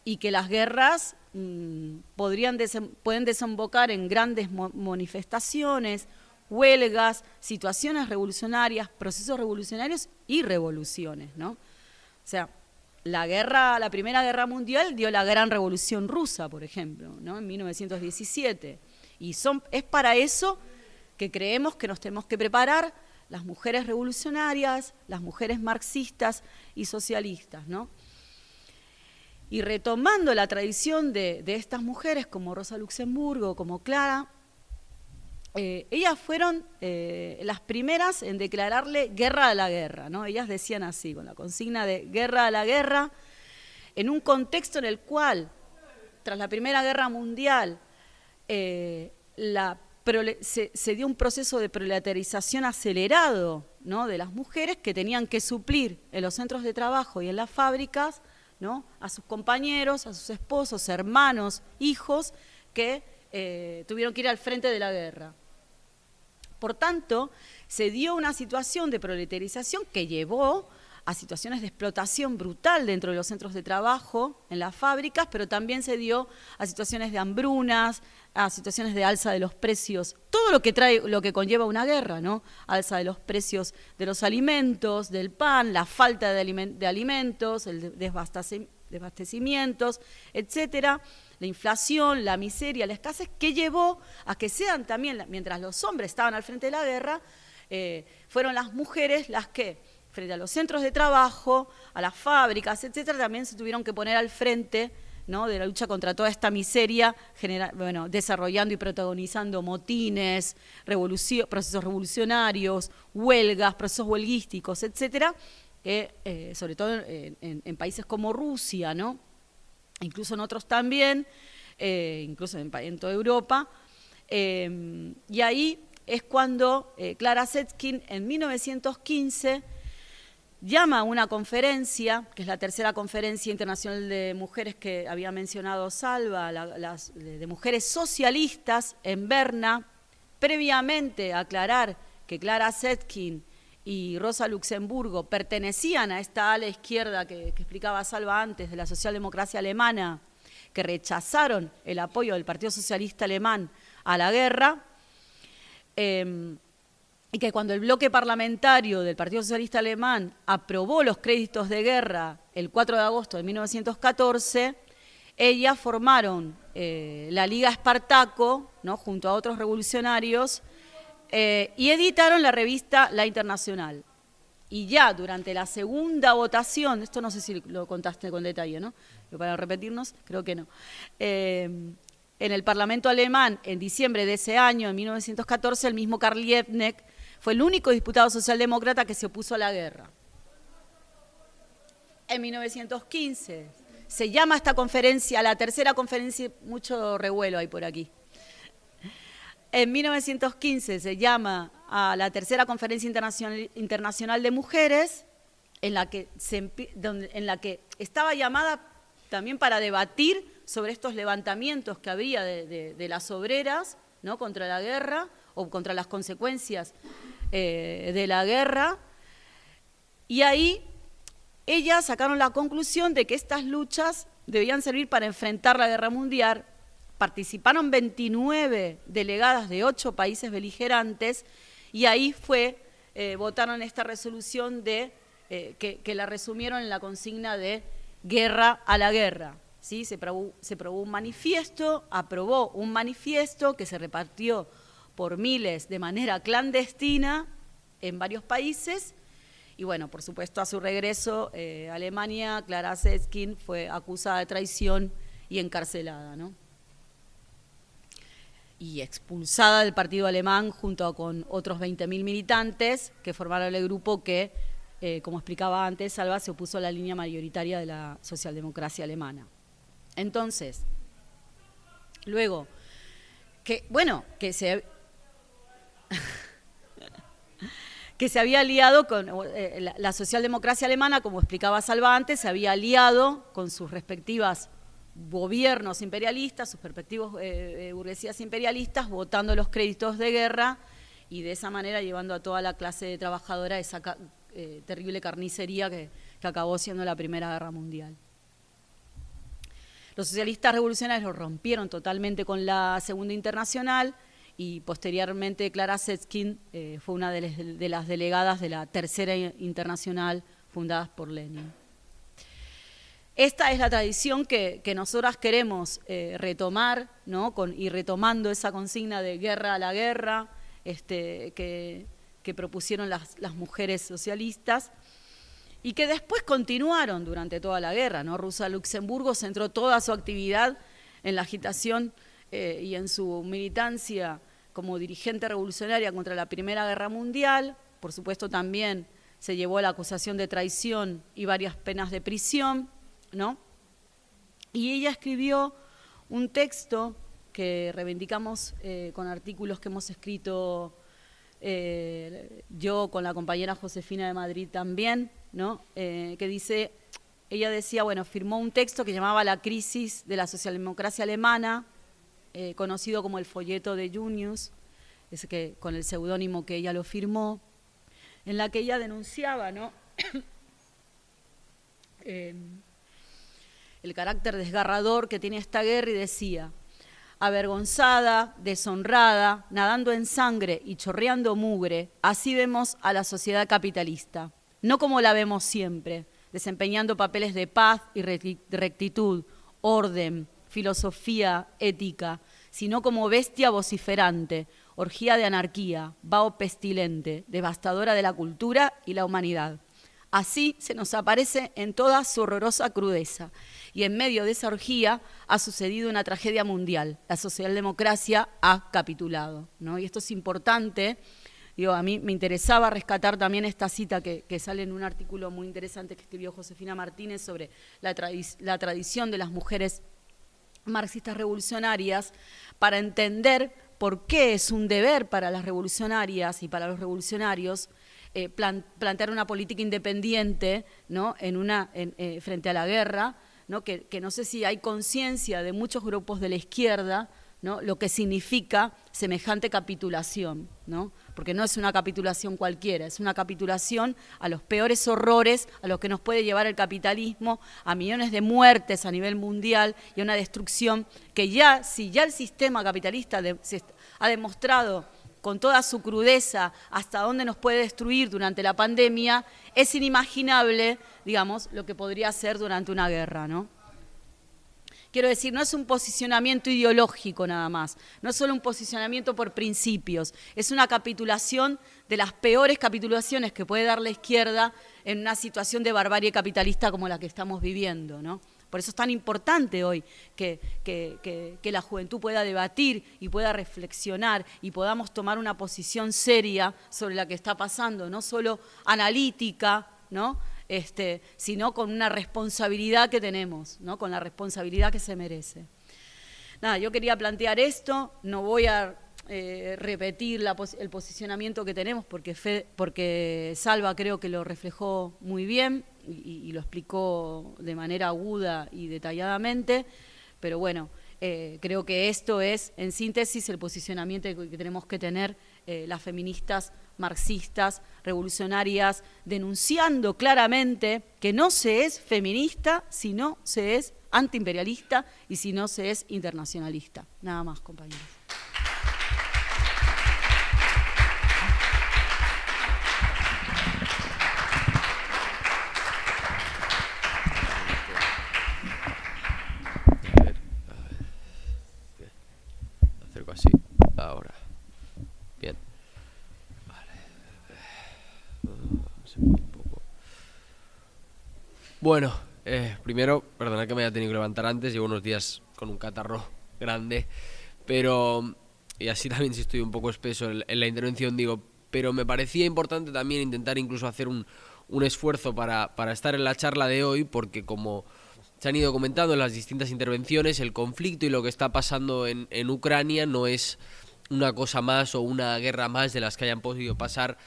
Speaker 2: y que las guerras mm, podrían pueden desembocar en grandes manifestaciones, huelgas, situaciones revolucionarias, procesos revolucionarios y revoluciones, ¿no? O sea, la guerra, la primera guerra mundial dio la gran revolución rusa, por ejemplo, ¿no? En 1917. Y son, es para eso que creemos que nos tenemos que preparar las mujeres revolucionarias, las mujeres marxistas y socialistas, ¿no? Y retomando la tradición de, de estas mujeres como Rosa Luxemburgo, como Clara, eh, ellas fueron eh, las primeras en declararle guerra a la guerra, ¿no? Ellas decían así, con la consigna de guerra a la guerra, en un contexto en el cual, tras la Primera Guerra Mundial, eh, se, dio un proceso de proletarización acelerado ¿no? de las mujeres que tenían que suplir en los centros de trabajo y en las fábricas ¿no? a sus compañeros, a sus esposos, hermanos, hijos que tuvieron que ir al frente de la guerra. Por tanto, se dio una situación de proletarización que llevó a situaciones de explotación brutal dentro de los centros de trabajo, en las fábricas, pero también se dio a situaciones de hambrunas, a situaciones de alza de los precios, todo lo que trae, lo que conlleva una guerra, ¿no? Alza de los precios de los alimentos, del pan, la falta de, alimentos, el desabastecimientos, etcétera la inflación, la miseria, la escasez, que llevó a que sean también, mientras los hombres estaban al frente de la guerra, eh, fueron las mujeres las que, frente a los centros de trabajo, a las fábricas, etcétera, también se tuvieron que poner al frente ¿no? de la lucha contra toda esta miseria, bueno, desarrollando y protagonizando motines, procesos revolucionarios, huelgas, procesos huelguísticos, etcétera, eh, sobre todo en, en, países como Rusia, ¿no? incluso en otros también, eh, incluso en, toda Europa. Eh, y ahí es cuando eh, Clara Zetkin en 1915 llama a una conferencia, que es la tercera conferencia internacional de mujeres que había mencionado Salva, de mujeres socialistas en Berna, previamente aclarar que Clara Zetkin y Rosa Luxemburgo pertenecían a esta ala izquierda que, explicaba Salva antes, de la socialdemocracia alemana, que rechazaron el apoyo del Partido Socialista Alemán a la guerra, em, y que cuando el bloque parlamentario del Partido Socialista Alemán aprobó los créditos de guerra el 4 de agosto de 1914, ellas formaron eh, la Liga Espartaco, ¿no? junto a otros revolucionarios, eh, y editaron la revista La Internacional. Y ya durante la segunda votación, esto no sé si lo contaste con detalle, ¿no? Para repetirnos, creo que no. Eh, en el Parlamento alemán, en diciembre de ese año, en 1914, el mismo Karl Liebknecht fue el único diputado socialdemócrata que se opuso a la guerra. En 1915 se llama esta conferencia, la tercera conferencia, mucho revuelo hay por aquí, en 1915 se llama a la tercera conferencia internacional, de mujeres, en la, que en la que estaba llamada también para debatir sobre estos levantamientos que había de, las obreras ¿no? contra la guerra o contra las consecuencias eh, de la guerra. Y ahí ellas sacaron la conclusión de que estas luchas debían servir para enfrentar la guerra mundial participaron 29 delegadas de ocho países beligerantes y ahí fue, eh, votaron esta resolución de, eh, que, la resumieron en la consigna de guerra a la guerra. ¿sí? Se probó un manifiesto, aprobó un manifiesto que se repartió por miles de manera clandestina en varios países y bueno, por supuesto, a su regreso eh, a Alemania, Clara Zetkin fue acusada de traición y encarcelada, ¿no? y expulsada del partido alemán junto con otros 20.000 militantes que formaron el grupo que, eh, como explicaba antes, Salva se opuso a la línea mayoritaria de la socialdemocracia alemana. Entonces, luego, que, bueno, que se, que se había aliado con eh, la socialdemocracia alemana, como explicaba Salva antes, se había aliado con sus respectivas gobiernos imperialistas, sus perspectivos eh, eh, burguesías imperialistas, votando los créditos de guerra y de esa manera llevando a toda la clase trabajadora a esa terrible carnicería que, que acabó siendo la Primera Guerra Mundial. Los socialistas revolucionarios rompieron totalmente con la Segunda Internacional y posteriormente Clara Setskin eh, fue una de, las delegadas de la Tercera Internacional fundadas por Lenin. Esta es la tradición que, nosotras queremos eh, retomar, ¿no? y retomando esa consigna de guerra a la guerra este, que, propusieron las, mujeres socialistas y que después continuaron durante toda la guerra. ¿no? Rusa Luxemburgo centró toda su actividad en la agitación eh, y en su militancia como dirigente revolucionaria contra la Primera Guerra Mundial, por supuesto también se llevó la acusación de traición y varias penas de prisión, ¿no? Y ella escribió un texto que reivindicamos eh, con artículos que hemos escrito eh, yo con la compañera Josefina de Madrid también, ¿no? Eh, que dice, ella decía, bueno, firmó un texto que llamaba La crisis de la socialdemocracia alemana, eh, conocido como el folleto de Junius, es que, con el seudónimo que ella lo firmó, en la que ella denunciaba ¿no? Eh, el carácter desgarrador que tiene esta guerra y decía, avergonzada, deshonrada, nadando en sangre y chorreando mugre, así vemos a la sociedad capitalista, no como la vemos siempre, desempeñando papeles de paz y rectitud, orden, filosofía ética, sino como bestia vociferante, orgía de anarquía, vaho pestilente, devastadora de la cultura y la humanidad. Así se nos aparece en toda su horrorosa crudeza. Y en medio de esa orgía ha sucedido una tragedia mundial. La socialdemocracia ha capitulado. ¿no? Y esto es importante. Digo, a mí me interesaba rescatar también esta cita que, sale en un artículo muy interesante que escribió Josefina Martínez sobre la, la tradición de las mujeres marxistas revolucionarias para entender por qué es un deber para las revolucionarias y para los revolucionarios eh, plantear una política independiente ¿no? en una, eh, frente a la guerra, ¿no? Que, que no sé si hay conciencia de muchos grupos de la izquierda ¿no? lo que significa semejante capitulación, ¿no? Porque no es una capitulación cualquiera, es una capitulación a los peores horrores a los que nos puede llevar el capitalismo, a millones de muertes a nivel mundial y a una destrucción que ya, si ya el sistema capitalista ha demostrado con toda su crudeza hasta dónde nos puede destruir durante la pandemia, es inimaginable, digamos, lo que podría ser durante una guerra, ¿no? Quiero decir, no es un posicionamiento ideológico nada más, no es solo un posicionamiento por principios, es una capitulación de las peores capitulaciones que puede dar la izquierda en una situación de barbarie capitalista como la que estamos viviendo, ¿no? Por eso es tan importante hoy que, que, la juventud pueda debatir y pueda reflexionar y podamos tomar una posición seria sobre la que está pasando, no solo analítica, ¿no? Este, sino con una responsabilidad que tenemos, ¿no? con la responsabilidad que se merece. Nada, yo quería plantear esto, no voy a eh, repetir el posicionamiento que tenemos porque, porque Salva creo que lo reflejó muy bien y, lo explicó de manera aguda y detalladamente, pero bueno, eh, creo que esto es, en síntesis, el posicionamiento que tenemos que tener eh, las feministas marxistas, revolucionarias, denunciando claramente que no se es feminista si no se es antiimperialista y si no se es internacionalista. Nada más, compañeros.
Speaker 3: Bueno, eh, primero, perdona que me haya tenido que levantar antes, llevo unos días con un catarro grande, pero, y así también si estoy un poco espeso en, la intervención, digo, pero me parecía importante también intentar incluso hacer un, esfuerzo para, estar en la charla de hoy, porque como se han ido comentando en las distintas intervenciones, el conflicto y lo que está pasando en Ucrania no es una cosa más o una guerra más de las que hayan podido pasar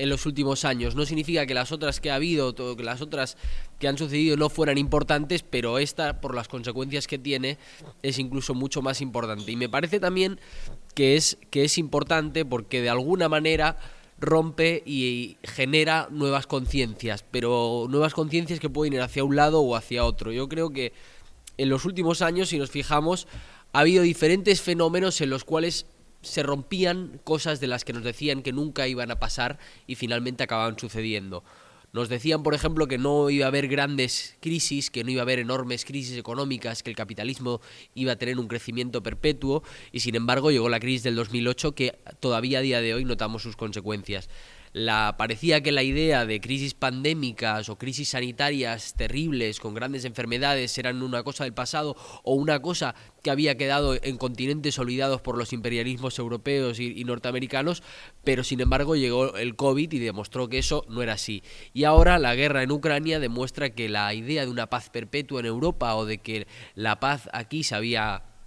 Speaker 3: en los últimos años. No significa que las otras que ha habido, que las otras que han sucedido no fueran importantes, pero esta, por las consecuencias que tiene, es incluso mucho más importante. Y me parece también que es, que es importante porque de alguna manera rompe y genera nuevas conciencias, pero nuevas conciencias que pueden ir hacia un lado o hacia otro. Yo creo que en los últimos años, si nos fijamos, ha habido diferentes fenómenos en los cuales se rompían cosas de las que nos decían que nunca iban a pasar y finalmente acababan sucediendo. Nos decían, por ejemplo, que no iba a haber grandes crisis, que no iba a haber enormes crisis económicas, que el capitalismo iba a tener un crecimiento perpetuo y sin embargo llegó la crisis del 2008 que todavía a día de hoy notamos sus consecuencias la, parecía que la idea de crisis pandémicas o crisis sanitarias terribles con grandes enfermedades eran una cosa del pasado o una cosa que había quedado en continentes olvidados por los imperialismos europeos y, norteamericanos, pero sin embargo llegó el COVID y demostró que eso no era así. Y ahora la guerra en Ucrania demuestra que la idea de una paz perpetua en Europa o de que la paz aquí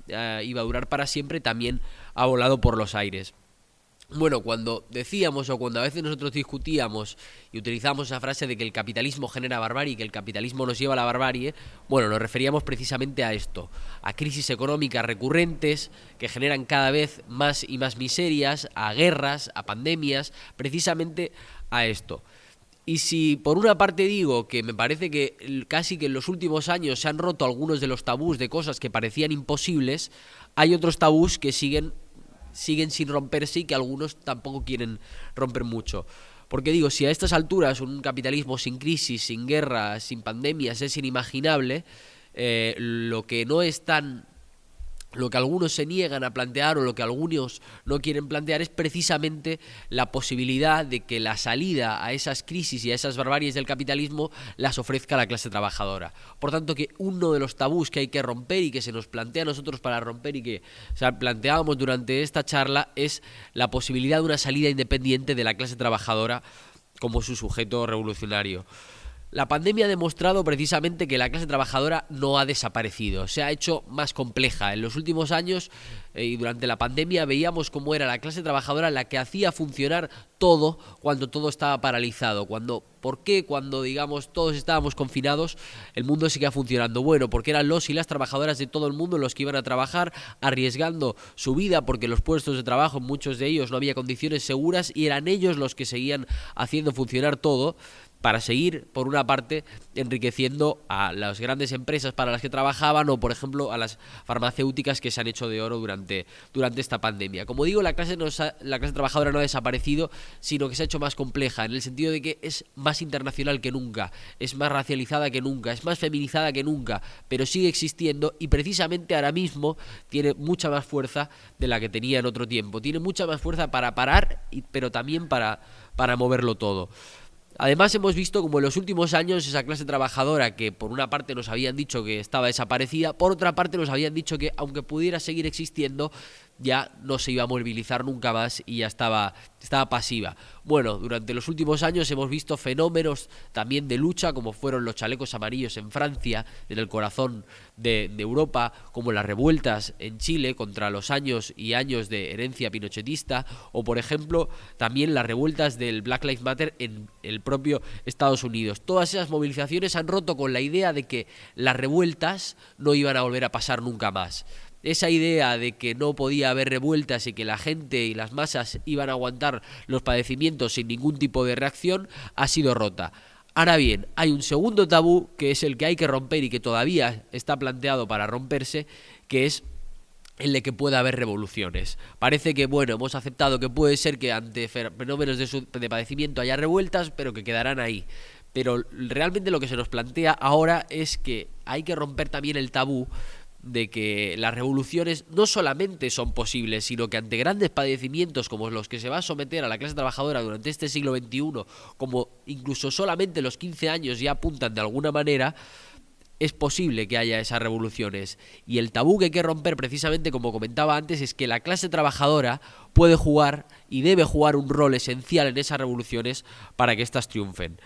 Speaker 3: eh, iba a durar para siempre también ha volado por los aires. Bueno, cuando decíamos o cuando a veces nosotros discutíamos y utilizamos esa frase de que el capitalismo genera barbarie y que el capitalismo nos lleva a la barbarie, bueno, nos referíamos precisamente a esto, a crisis económicas recurrentes que generan cada vez más y más miserias, a guerras, a pandemias, precisamente a esto. Y si por una parte digo que me parece que casi que en los últimos años se han roto algunos de los tabús de cosas que parecían imposibles, hay otros tabús que siguen siguen sin romperse y que algunos tampoco quieren romper mucho. Porque digo, si a estas alturas un capitalismo sin crisis, sin guerra, sin pandemias es inimaginable, eh, lo que no es tan lo que algunos se niegan a plantear o lo que algunos no quieren plantear es precisamente la posibilidad de que la salida a esas crisis y a esas barbaries del capitalismo las ofrezca la clase trabajadora. Por tanto, que uno de los tabús que hay que romper y que se nos plantea a nosotros para romper y que planteábamos durante esta charla es la posibilidad de una salida independiente de la clase trabajadora como su sujeto revolucionario. La pandemia ha demostrado precisamente que la clase trabajadora no ha desaparecido, se ha hecho más compleja. En los últimos años eh, y durante la pandemia veíamos cómo era la clase trabajadora la que hacía funcionar todo cuando todo estaba paralizado. Cuando, ¿Por qué cuando, digamos, todos estábamos confinados el mundo seguía funcionando? Bueno, porque eran los y las trabajadoras de todo el mundo los que iban a trabajar arriesgando su vida porque los puestos de trabajo, muchos de ellos no había condiciones seguras y eran ellos los que seguían haciendo funcionar todo para seguir, por una parte, enriqueciendo a las grandes empresas para las que trabajaban o, por ejemplo, a las farmacéuticas que se han hecho de oro durante, durante esta pandemia. Como digo, la clase, no la clase trabajadora no ha desaparecido, sino que se ha hecho más compleja, en el sentido de que es más internacional que nunca, es más racializada que nunca, es más feminizada que nunca, pero sigue existiendo y precisamente ahora mismo tiene mucha más fuerza de la que tenía en otro tiempo. Tiene mucha más fuerza para parar, pero también para, para moverlo todo. Además hemos visto como en los últimos años esa clase trabajadora que por una parte nos habían dicho que estaba desaparecida, por otra parte nos habían dicho que aunque pudiera seguir existiendo, ya no se iba a movilizar nunca más y ya estaba, estaba pasiva. Bueno, durante los últimos años hemos visto fenómenos también de lucha, como fueron los chalecos amarillos en Francia, en el corazón de, Europa, como las revueltas en Chile contra los años y años de herencia pinochetista, o por ejemplo también las revueltas del Black Lives Matter en el propio Estados Unidos. Todas esas movilizaciones han roto con la idea de que las revueltas no iban a volver a pasar nunca más esa idea de que no podía haber revueltas y que la gente y las masas iban a aguantar los padecimientos sin ningún tipo de reacción ha sido rota. Ahora bien, hay un segundo tabú que es el que hay que romper y que todavía está planteado para romperse, que es el de que pueda haber revoluciones. Parece que, bueno, hemos aceptado que puede ser que ante fenómenos de, de padecimiento haya revueltas, pero que quedarán ahí. Pero realmente lo que se nos plantea ahora es que hay que romper también el tabú de que las revoluciones no solamente son posibles, sino que ante grandes padecimientos como los que se va a someter a la clase trabajadora durante este siglo XXI, como incluso solamente los 15 años ya apuntan de alguna manera, es posible que haya esas revoluciones. Y el tabú que hay que romper, precisamente como comentaba antes, es que la clase trabajadora puede jugar y debe jugar un rol esencial en esas revoluciones para que éstas triunfen.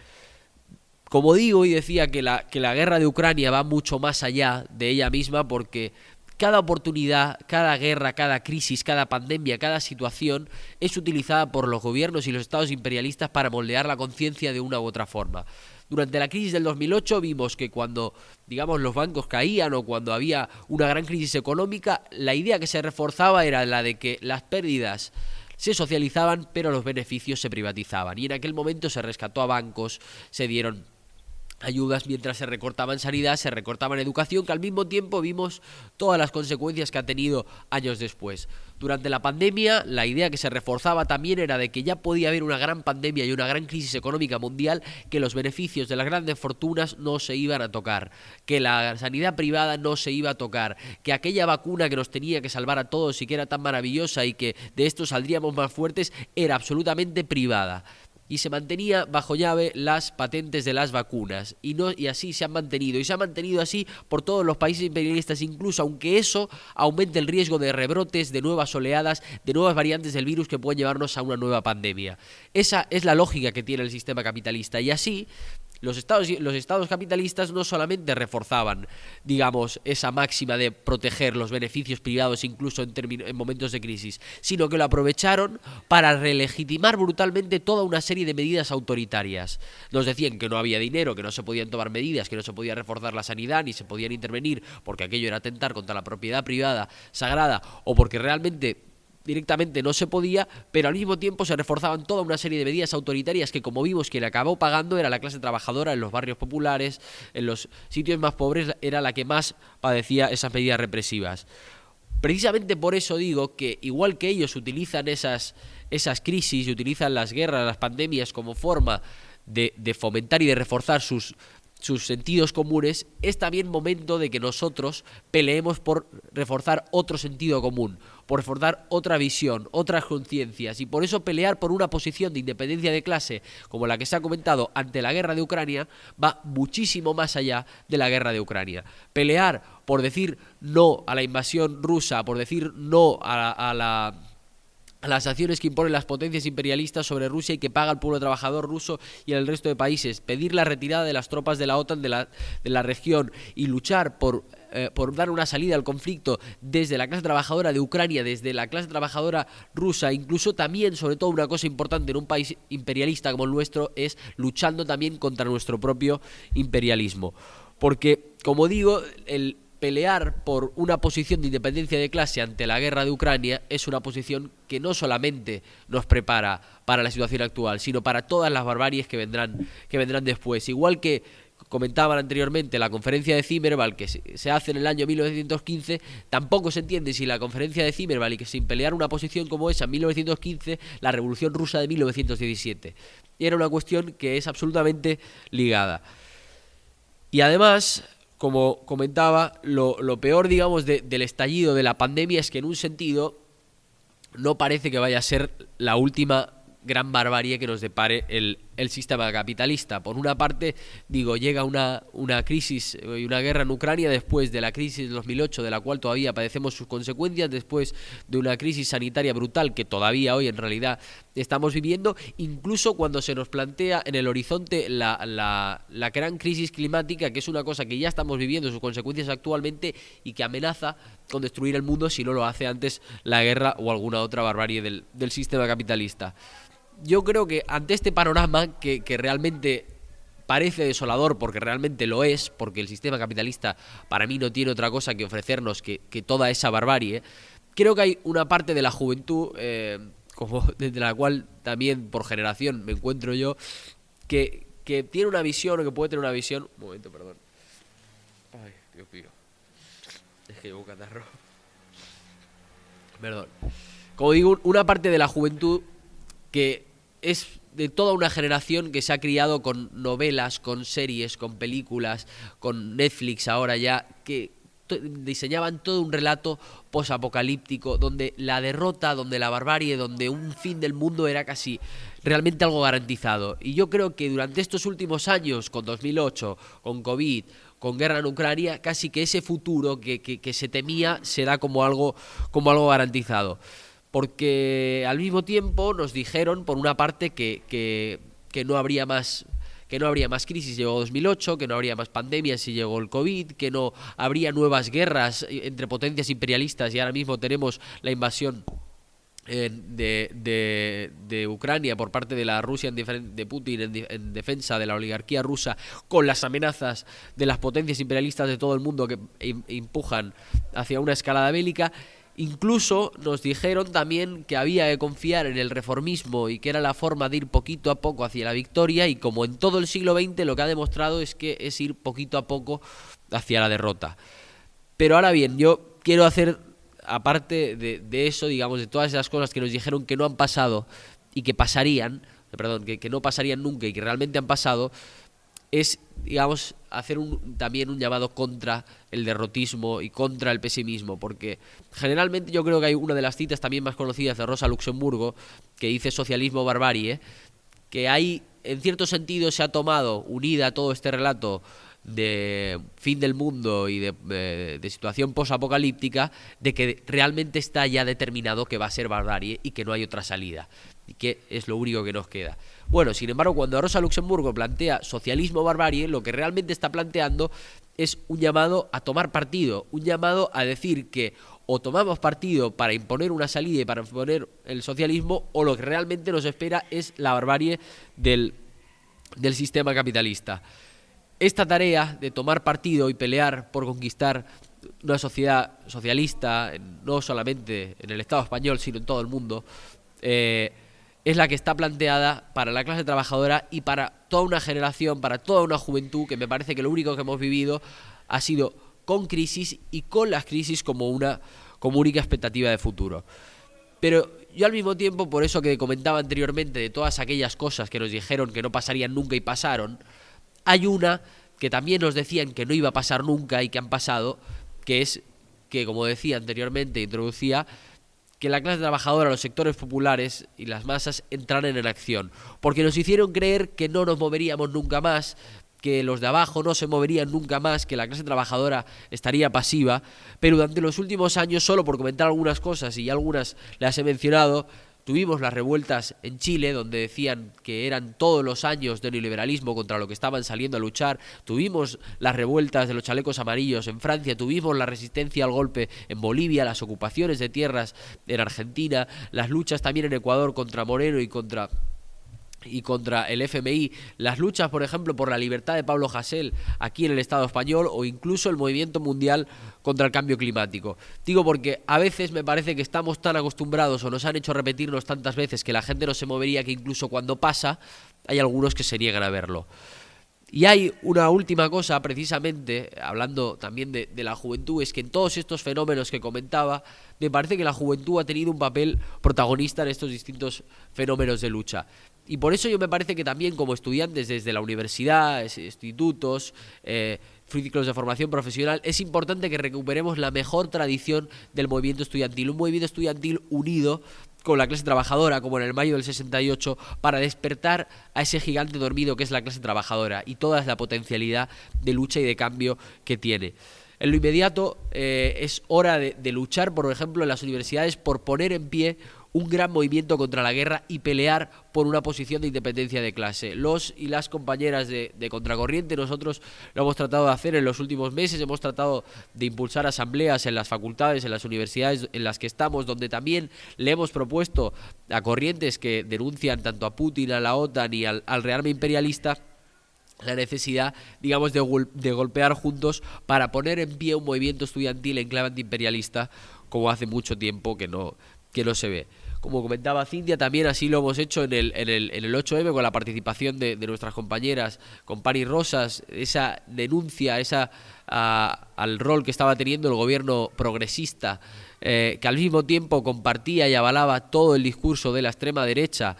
Speaker 3: Como digo y decía que la, guerra de Ucrania va mucho más allá de ella misma porque cada oportunidad, cada guerra, cada crisis, cada pandemia, cada situación es utilizada por los gobiernos y los estados imperialistas para moldear la conciencia de una u otra forma. Durante la crisis del 2008 vimos que cuando, digamos, los bancos caían o cuando había una gran crisis económica, la idea que se reforzaba era la de que las pérdidas se socializaban, pero los beneficios se privatizaban. Y en aquel momento se rescató a bancos, se dieron ayudas mientras se recortaba en sanidad, se recortaba en educación, que al mismo tiempo vimos todas las consecuencias que ha tenido años después. Durante la pandemia, la idea que se reforzaba también era de que ya podía haber una gran pandemia y una gran crisis económica mundial, que los beneficios de las grandes fortunas no se iban a tocar, que la sanidad privada no se iba a tocar, que aquella vacuna que nos tenía que salvar a todos y que era tan maravillosa y que de esto saldríamos más fuertes, era absolutamente privada y se mantenía bajo llave las patentes de las vacunas. Y no y así se han mantenido. Y se ha mantenido así por todos los países imperialistas incluso aunque eso aumente el riesgo de rebrotes de nuevas oleadas de nuevas variantes del virus que pueden llevarnos a una nueva pandemia. Esa es la lógica que tiene el sistema capitalista. Y así los estados, los estados capitalistas no solamente reforzaban, digamos, esa máxima de proteger los beneficios privados incluso en, en momentos de crisis, sino que lo aprovecharon para relegitimar brutalmente toda una serie de medidas autoritarias. Nos decían que no había dinero, que no se podían tomar medidas, que no se podía reforzar la sanidad, ni se podían intervenir porque aquello era atentar contra la propiedad privada sagrada o porque realmente directamente no se podía, pero al mismo tiempo se reforzaban toda una serie de medidas autoritarias que, como vimos, quien acabó pagando era la clase trabajadora en los barrios populares, en los sitios más pobres, era la que más padecía esas medidas represivas. Precisamente por eso digo que, igual que ellos utilizan esas, esas crisis y utilizan las guerras, las pandemias como forma de, de fomentar y de reforzar sus sus sentidos comunes, es también momento de que nosotros peleemos por reforzar otro sentido común, por reforzar otra visión, otras conciencias, y por eso pelear por una posición de independencia de clase, como la que se ha comentado ante la guerra de Ucrania, va muchísimo más allá de la guerra de Ucrania. Pelear por decir no a la invasión rusa, por decir no a la las acciones que imponen las potencias imperialistas sobre Rusia y que paga el pueblo trabajador ruso y el resto de países, pedir la retirada de las tropas de la OTAN de la, de la región y luchar por, eh, por dar una salida al conflicto desde la clase trabajadora de Ucrania, desde la clase trabajadora rusa, incluso también, sobre todo una cosa importante en un país imperialista como el nuestro, es luchando también contra nuestro propio imperialismo. Porque, como digo, el, pelear por una posición de independencia de clase ante la guerra de Ucrania es una posición que no solamente nos prepara para la situación actual, sino para todas las barbaries que vendrán, que vendrán después. Igual que comentaban anteriormente la conferencia de Zimmerwald que se hace en el año 1915, tampoco se entiende si la conferencia de Zimmerwald y que sin pelear una posición como esa en 1915, la revolución rusa de 1917. Y era una cuestión que es absolutamente ligada. Y además, como comentaba, lo, peor, digamos, del estallido de la pandemia es que en un sentido no parece que vaya a ser la última gran barbarie que nos depare el, el sistema capitalista. Por una parte, digo, llega una, una crisis y una guerra en Ucrania después de la crisis de 2008, de la cual todavía padecemos sus consecuencias, después de una crisis sanitaria brutal que todavía hoy en realidad estamos viviendo, incluso cuando se nos plantea en el horizonte la, la, la gran crisis climática, que es una cosa que ya estamos viviendo sus consecuencias actualmente y que amenaza con destruir el mundo si no lo hace antes la guerra o alguna otra barbarie del, del sistema capitalista yo creo que ante este panorama que, realmente parece desolador porque realmente lo es, porque el sistema capitalista para mí no tiene otra cosa que ofrecernos que, toda esa barbarie, creo que hay una parte de la juventud, eh, como desde la cual también por generación me encuentro yo, que, que tiene una visión o que puede tener una visión... Un momento, perdón. Ay, Dios mío. Es que llevo catarro. Perdón. Como digo, una parte de la juventud que es de toda una generación que se ha criado con novelas, con series, con películas, con Netflix ahora ya, que diseñaban todo un relato posapocalíptico, donde la derrota, donde la barbarie, donde un fin del mundo era casi realmente algo garantizado. Y yo creo que durante estos últimos años, con 2008, con COVID, con guerra en Ucrania, casi que ese futuro que, se temía se da como algo, como algo garantizado porque al mismo tiempo nos dijeron, por una parte, que, que, no habría más que no habría más crisis si llegó 2008, que no habría más pandemias si llegó el COVID, que no habría nuevas guerras entre potencias imperialistas y ahora mismo tenemos la invasión de, de, Ucrania por parte de la Rusia de Putin en, defensa de la oligarquía rusa con las amenazas de las potencias imperialistas de todo el mundo que empujan hacia una escalada bélica. Incluso nos dijeron también que había que confiar en el reformismo y que era la forma de ir poquito a poco hacia la victoria y como en todo el siglo XX lo que ha demostrado es que es ir poquito a poco hacia la derrota. Pero ahora bien, yo quiero hacer aparte de, eso, digamos, de todas esas cosas que nos dijeron que no han pasado y que pasarían, perdón, que, no pasarían nunca y que realmente han pasado, es, digamos, hacer un, también un llamado contra el derrotismo y contra el pesimismo, porque generalmente yo creo que hay una de las citas también más conocidas de Rosa Luxemburgo, que dice socialismo barbarie, que hay, en cierto sentido, se ha tomado, unida todo este relato, de fin del mundo y de, situación posapocalíptica, de que realmente está ya determinado que va a ser barbarie y que no hay otra salida, y que es lo único que nos queda. Bueno, sin embargo, cuando Rosa Luxemburgo plantea socialismo barbarie, lo que realmente está planteando es un llamado a tomar partido, un llamado a decir que o tomamos partido para imponer una salida y para imponer el socialismo, o lo que realmente nos espera es la barbarie del, del sistema capitalista. Esta tarea de tomar partido y pelear por conquistar una sociedad socialista, no solamente en el Estado español, sino en todo el mundo, eh, es la que está planteada para la clase trabajadora y para toda una generación, para toda una juventud, que me parece que lo único que hemos vivido ha sido con crisis y con las crisis como una como única expectativa de futuro. Pero yo al mismo tiempo, por eso que comentaba anteriormente de todas aquellas cosas que nos dijeron que no pasarían nunca y pasaron, hay una que también nos decían que no iba a pasar nunca y que han pasado, que es que, como decía anteriormente, introducía, que la clase trabajadora, los sectores populares y las masas entraran en acción, porque nos hicieron creer que no nos moveríamos nunca más, que los de abajo no se moverían nunca más, que la clase trabajadora estaría pasiva, pero durante los últimos años, solo por comentar algunas cosas y algunas las he mencionado, Tuvimos las revueltas en Chile, donde decían que eran todos los años de neoliberalismo contra lo que estaban saliendo a luchar. Tuvimos las revueltas de los chalecos amarillos en Francia. Tuvimos la resistencia al golpe en Bolivia, las ocupaciones de tierras en Argentina, las luchas también en Ecuador contra Moreno y contra y contra el FMI, las luchas, por ejemplo, por la libertad de Pablo Hasél aquí en el Estado español o incluso el movimiento mundial contra el cambio climático. Digo porque a veces me parece que estamos tan acostumbrados o nos han hecho repetirnos tantas veces que la gente no se movería que incluso cuando pasa hay algunos que se niegan a verlo. Y hay una última cosa, precisamente, hablando también de, de, la juventud, es que en todos estos fenómenos que comentaba, me parece que la juventud ha tenido un papel protagonista en estos distintos fenómenos de lucha. Y por eso yo me parece que también como estudiantes desde la universidad, institutos, eh, ciclos de formación profesional, es importante que recuperemos la mejor tradición del movimiento estudiantil, un movimiento estudiantil unido con la clase trabajadora, como en el mayo del 68, para despertar a ese gigante dormido que es la clase trabajadora y toda la potencialidad de lucha y de cambio que tiene. En lo inmediato eh, es hora de, de luchar, por ejemplo, en las universidades por poner en pie un gran movimiento contra la guerra y pelear por una posición de independencia de clase. Los y las compañeras de, Contracorriente, nosotros lo hemos tratado de hacer en los últimos meses, hemos tratado de impulsar asambleas en las facultades, en las universidades en las que estamos, donde también le hemos propuesto a corrientes que denuncian tanto a Putin, a la OTAN y al, al rearme imperialista la necesidad, digamos, de, de, golpear juntos para poner en pie un movimiento estudiantil en clave antiimperialista como hace mucho tiempo que no, que no se ve. Como comentaba Cintia, también así lo hemos hecho en el, en el, en el 8M con la participación de, nuestras compañeras, con Pani Rosas, esa denuncia, esa al rol que estaba teniendo el gobierno progresista, eh, que al mismo tiempo compartía y avalaba todo el discurso de la extrema derecha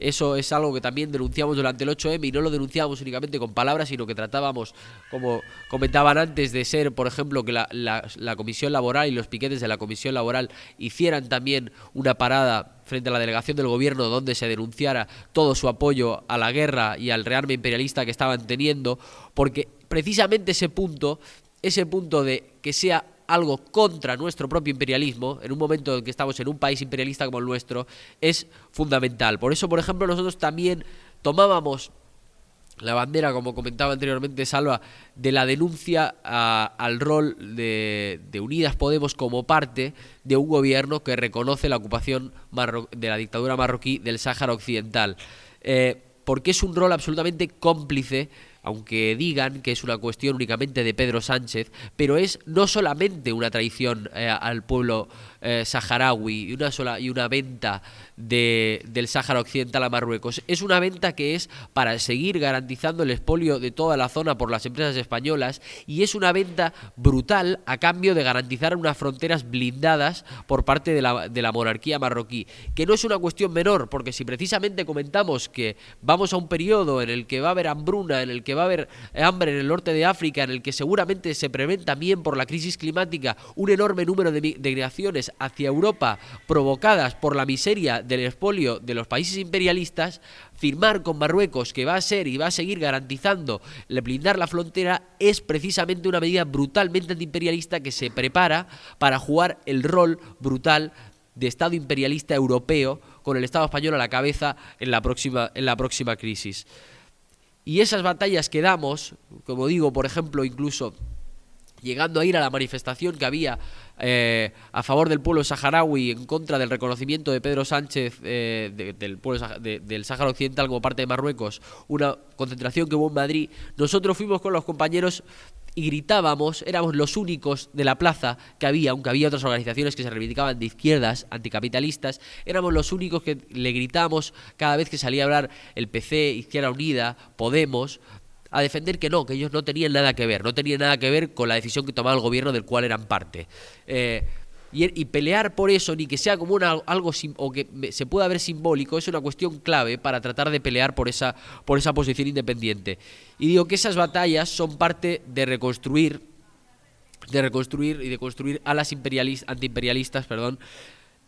Speaker 3: eso es algo que también denunciamos durante el 8M y no lo denunciábamos únicamente con palabras, sino que tratábamos, como comentaban antes, de ser, por ejemplo, que la, la, Comisión Laboral y los piquetes de la Comisión Laboral hicieran también una parada frente a la delegación del gobierno donde se denunciara todo su apoyo a la guerra y al rearme imperialista que estaban teniendo, porque precisamente ese punto, ese punto de que sea algo contra nuestro propio imperialismo, en un momento en que estamos en un país imperialista como el nuestro, es fundamental. Por eso, por ejemplo, nosotros también tomábamos la bandera, como comentaba anteriormente Salva, de la denuncia al rol de, Unidas Podemos como parte de un gobierno que reconoce la ocupación de la dictadura marroquí del Sáhara Occidental. Eh, porque es un rol absolutamente cómplice aunque digan que es una cuestión únicamente de Pedro Sánchez, pero es no solamente una traición eh, al pueblo eh, saharaui y una sola y una venta de, del Sáhara Occidental a Marruecos. Es una venta que es para seguir garantizando el expolio de toda la zona por las empresas españolas y es una venta brutal a cambio de garantizar unas fronteras blindadas por parte de la, de la monarquía marroquí, que no es una cuestión menor, porque si precisamente comentamos que vamos a un periodo en el que va a haber hambruna, en el que va a haber hambre en el norte de África, en el que seguramente se prevén también por la crisis climática un enorme número de migraciones hacia Europa provocadas por la miseria del expolio de los países imperialistas, firmar con Marruecos que va a ser y va a seguir garantizando blindar la frontera es precisamente una medida brutalmente antiimperialista que se prepara para jugar el rol brutal de Estado imperialista europeo con el Estado español a la cabeza en la próxima, en la próxima crisis. Y esas batallas que damos, como digo, por ejemplo, incluso llegando a ir a la manifestación que había eh, a favor del pueblo saharaui en contra del reconocimiento de Pedro Sánchez eh, del pueblo del Sáhara Occidental como parte de Marruecos, una concentración que hubo en Madrid, nosotros fuimos con los compañeros y gritábamos, éramos los únicos de la plaza que había, aunque había otras organizaciones que se reivindicaban de izquierdas, anticapitalistas, éramos los únicos que le gritamos cada vez que salía a hablar el PC, Izquierda Unida, Podemos, a defender que no, que ellos no tenían nada que ver, no tenían nada que ver con la decisión que tomaba el gobierno del cual eran parte. Eh, y, pelear por eso, ni que sea como algo o que se pueda ver simbólico, es una cuestión clave para tratar de pelear por esa, por esa posición independiente. Y digo que esas batallas son parte de reconstruir, de reconstruir y de construir a las antiimperialistas, perdón,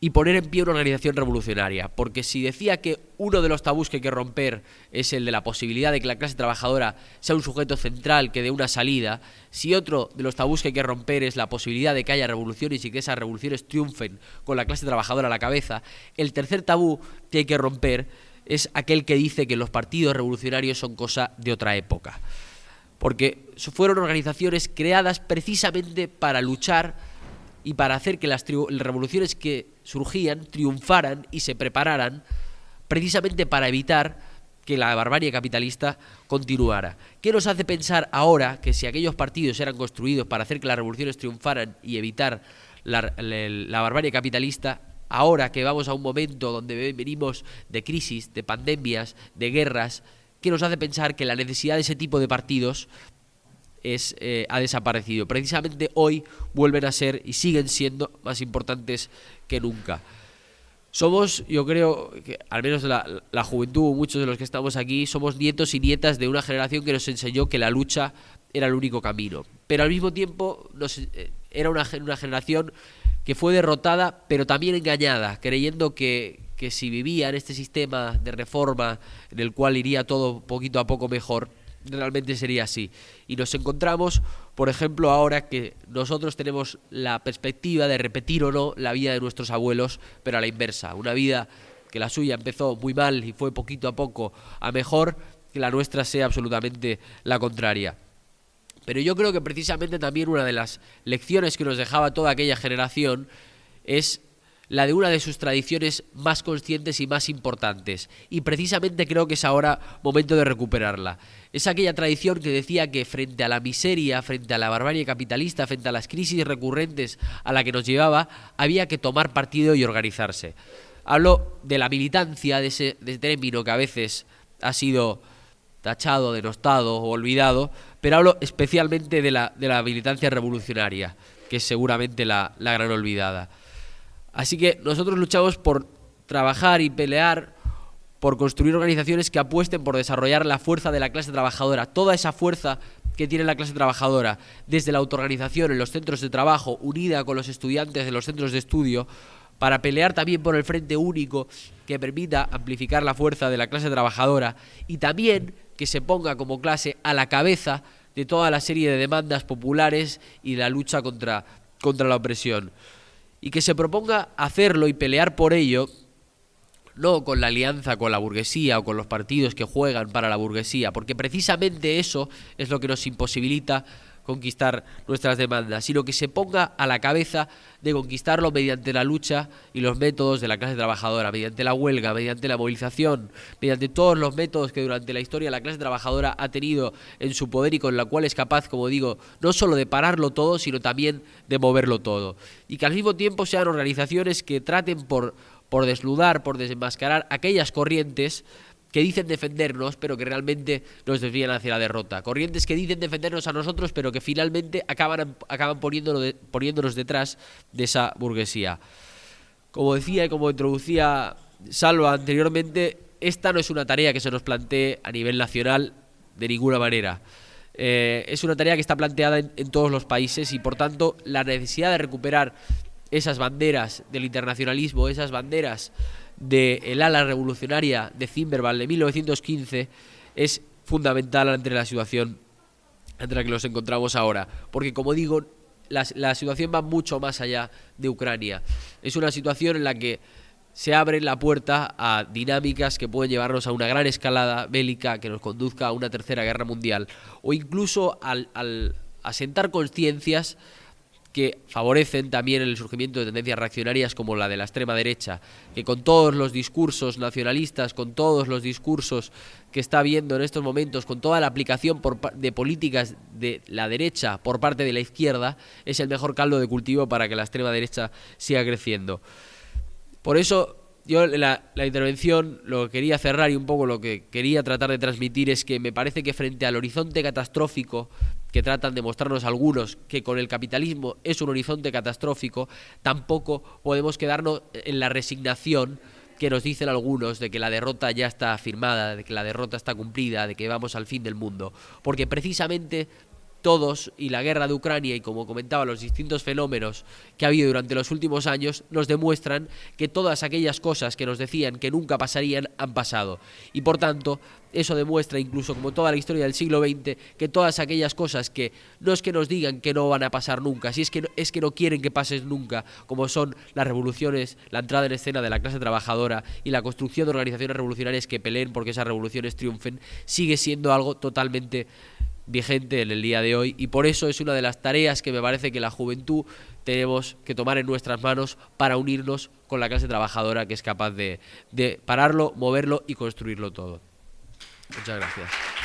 Speaker 3: y poner en pie una organización revolucionaria. Porque si decía que uno de los tabús que hay que romper es el de la posibilidad de que la clase trabajadora sea un sujeto central que dé una salida, si otro de los tabús que hay que romper es la posibilidad de que haya revoluciones y que esas revoluciones triunfen con la clase trabajadora a la cabeza, el tercer tabú que hay que romper es aquel que dice que los partidos revolucionarios son cosa de otra época. Porque fueron organizaciones creadas precisamente para luchar y para hacer que las revoluciones que surgían triunfaran y se prepararan precisamente para evitar que la barbarie capitalista continuara. ¿Qué nos hace pensar ahora que si aquellos partidos eran construidos para hacer que las revoluciones triunfaran y evitar la, la barbarie capitalista, ahora que vamos a un momento donde venimos de crisis, de pandemias, de guerras, ¿qué nos hace pensar que la necesidad de ese tipo de partidos es, eh, ha desaparecido. Precisamente hoy vuelven a ser y siguen siendo más importantes que nunca. Somos, yo creo, que al menos la, la, juventud, muchos de los que estamos aquí, somos nietos y nietas de una generación que nos enseñó que la lucha era el único camino. Pero al mismo tiempo nos, eh, era una, una generación que fue derrotada, pero también engañada, creyendo que, que si vivía en este sistema de reforma en el cual iría todo poquito a poco mejor, realmente sería así. Y nos encontramos, por ejemplo, ahora que nosotros tenemos la perspectiva de repetir o no la vida de nuestros abuelos, pero a la inversa. Una vida que la suya empezó muy mal y fue poquito a poco a mejor, que la nuestra sea absolutamente la contraria. Pero yo creo que precisamente también una de las lecciones que nos dejaba toda aquella generación es la de una de sus tradiciones más conscientes y más importantes. Y precisamente creo que es ahora momento de recuperarla. Es aquella tradición que decía que frente a la miseria, frente a la barbarie capitalista, frente a las crisis recurrentes a la que nos llevaba, había que tomar partido y organizarse. Hablo de la militancia, de ese, término que a veces ha sido tachado, denostado o olvidado, pero hablo especialmente de la, de la militancia revolucionaria, que es seguramente la gran olvidada. Así que nosotros luchamos por trabajar y pelear por construir organizaciones que apuesten por desarrollar la fuerza de la clase trabajadora, toda esa fuerza que tiene la clase trabajadora, desde la autoorganización en los centros de trabajo, unida con los estudiantes de los centros de estudio, para pelear también por el frente único que permita amplificar la fuerza de la clase trabajadora y también que se ponga como clase a la cabeza de toda la serie de demandas populares y la lucha contra, contra la opresión y que se proponga hacerlo y pelear por ello no con la alianza con la burguesía o con los partidos que juegan para la burguesía, porque precisamente eso es lo que nos imposibilita conquistar nuestras demandas, sino que se ponga a la cabeza de conquistarlo mediante la lucha y los métodos de la clase trabajadora, mediante la huelga, mediante la movilización, mediante todos los métodos que durante la historia la clase trabajadora ha tenido en su poder y con la cual es capaz, como digo, no solo de pararlo todo, sino también de moverlo todo. Y que al mismo tiempo sean organizaciones que traten por por desnudar, por desenmascarar aquellas corrientes que dicen defendernos, pero que realmente nos desvían hacia la derrota. Corrientes que dicen defendernos a nosotros, pero que finalmente acaban, acaban poniéndonos, detrás de esa burguesía. Como decía y como introducía Salva anteriormente, esta no es una tarea que se nos plantee a nivel nacional de ninguna manera. Eh, es una tarea que está planteada en todos los países y por tanto la necesidad de recuperar esas banderas del internacionalismo, esas banderas del ala revolucionaria de Zimmerwald de 1915, es fundamental ante la situación entre la que nos encontramos ahora. Porque, como digo, la, la situación va mucho más allá de Ucrania. Es una situación en la que se abre la puerta a dinámicas que pueden llevarnos a una gran escalada bélica que nos conduzca a una tercera guerra mundial o incluso al, al asentar conciencias que favorecen también el surgimiento de tendencias reaccionarias como la de la extrema derecha, que con todos los discursos nacionalistas, con todos los discursos que está viendo en estos momentos, con toda la aplicación de políticas de la derecha por parte de la izquierda, es el mejor caldo de cultivo para que la extrema derecha siga creciendo. Por eso yo la, la, intervención lo que quería cerrar y un poco lo que quería tratar de transmitir es que me parece que frente al horizonte catastrófico que tratan de mostrarnos algunos que con el capitalismo es un horizonte catastrófico, tampoco podemos quedarnos en la resignación que nos dicen algunos de que la derrota ya está firmada, de que la derrota está cumplida, de que vamos al fin del mundo, porque precisamente todos y la guerra de Ucrania y como comentaba los distintos fenómenos que ha habido durante los últimos años nos demuestran que todas aquellas cosas que nos decían que nunca pasarían han pasado. Y por tanto eso demuestra incluso como toda la historia del siglo XX que todas aquellas cosas que no es que nos digan que no van a pasar nunca, si es que no, es que no quieren que pasen nunca, como son las revoluciones, la entrada en escena de la clase trabajadora y la construcción de organizaciones revolucionarias que peleen porque esas revoluciones triunfen, sigue siendo algo totalmente vigente en el día de hoy y por eso es una de las tareas que me parece que la juventud tenemos que tomar en nuestras manos para unirnos con la clase trabajadora que es capaz de, de pararlo, moverlo y construirlo todo. Muchas gracias.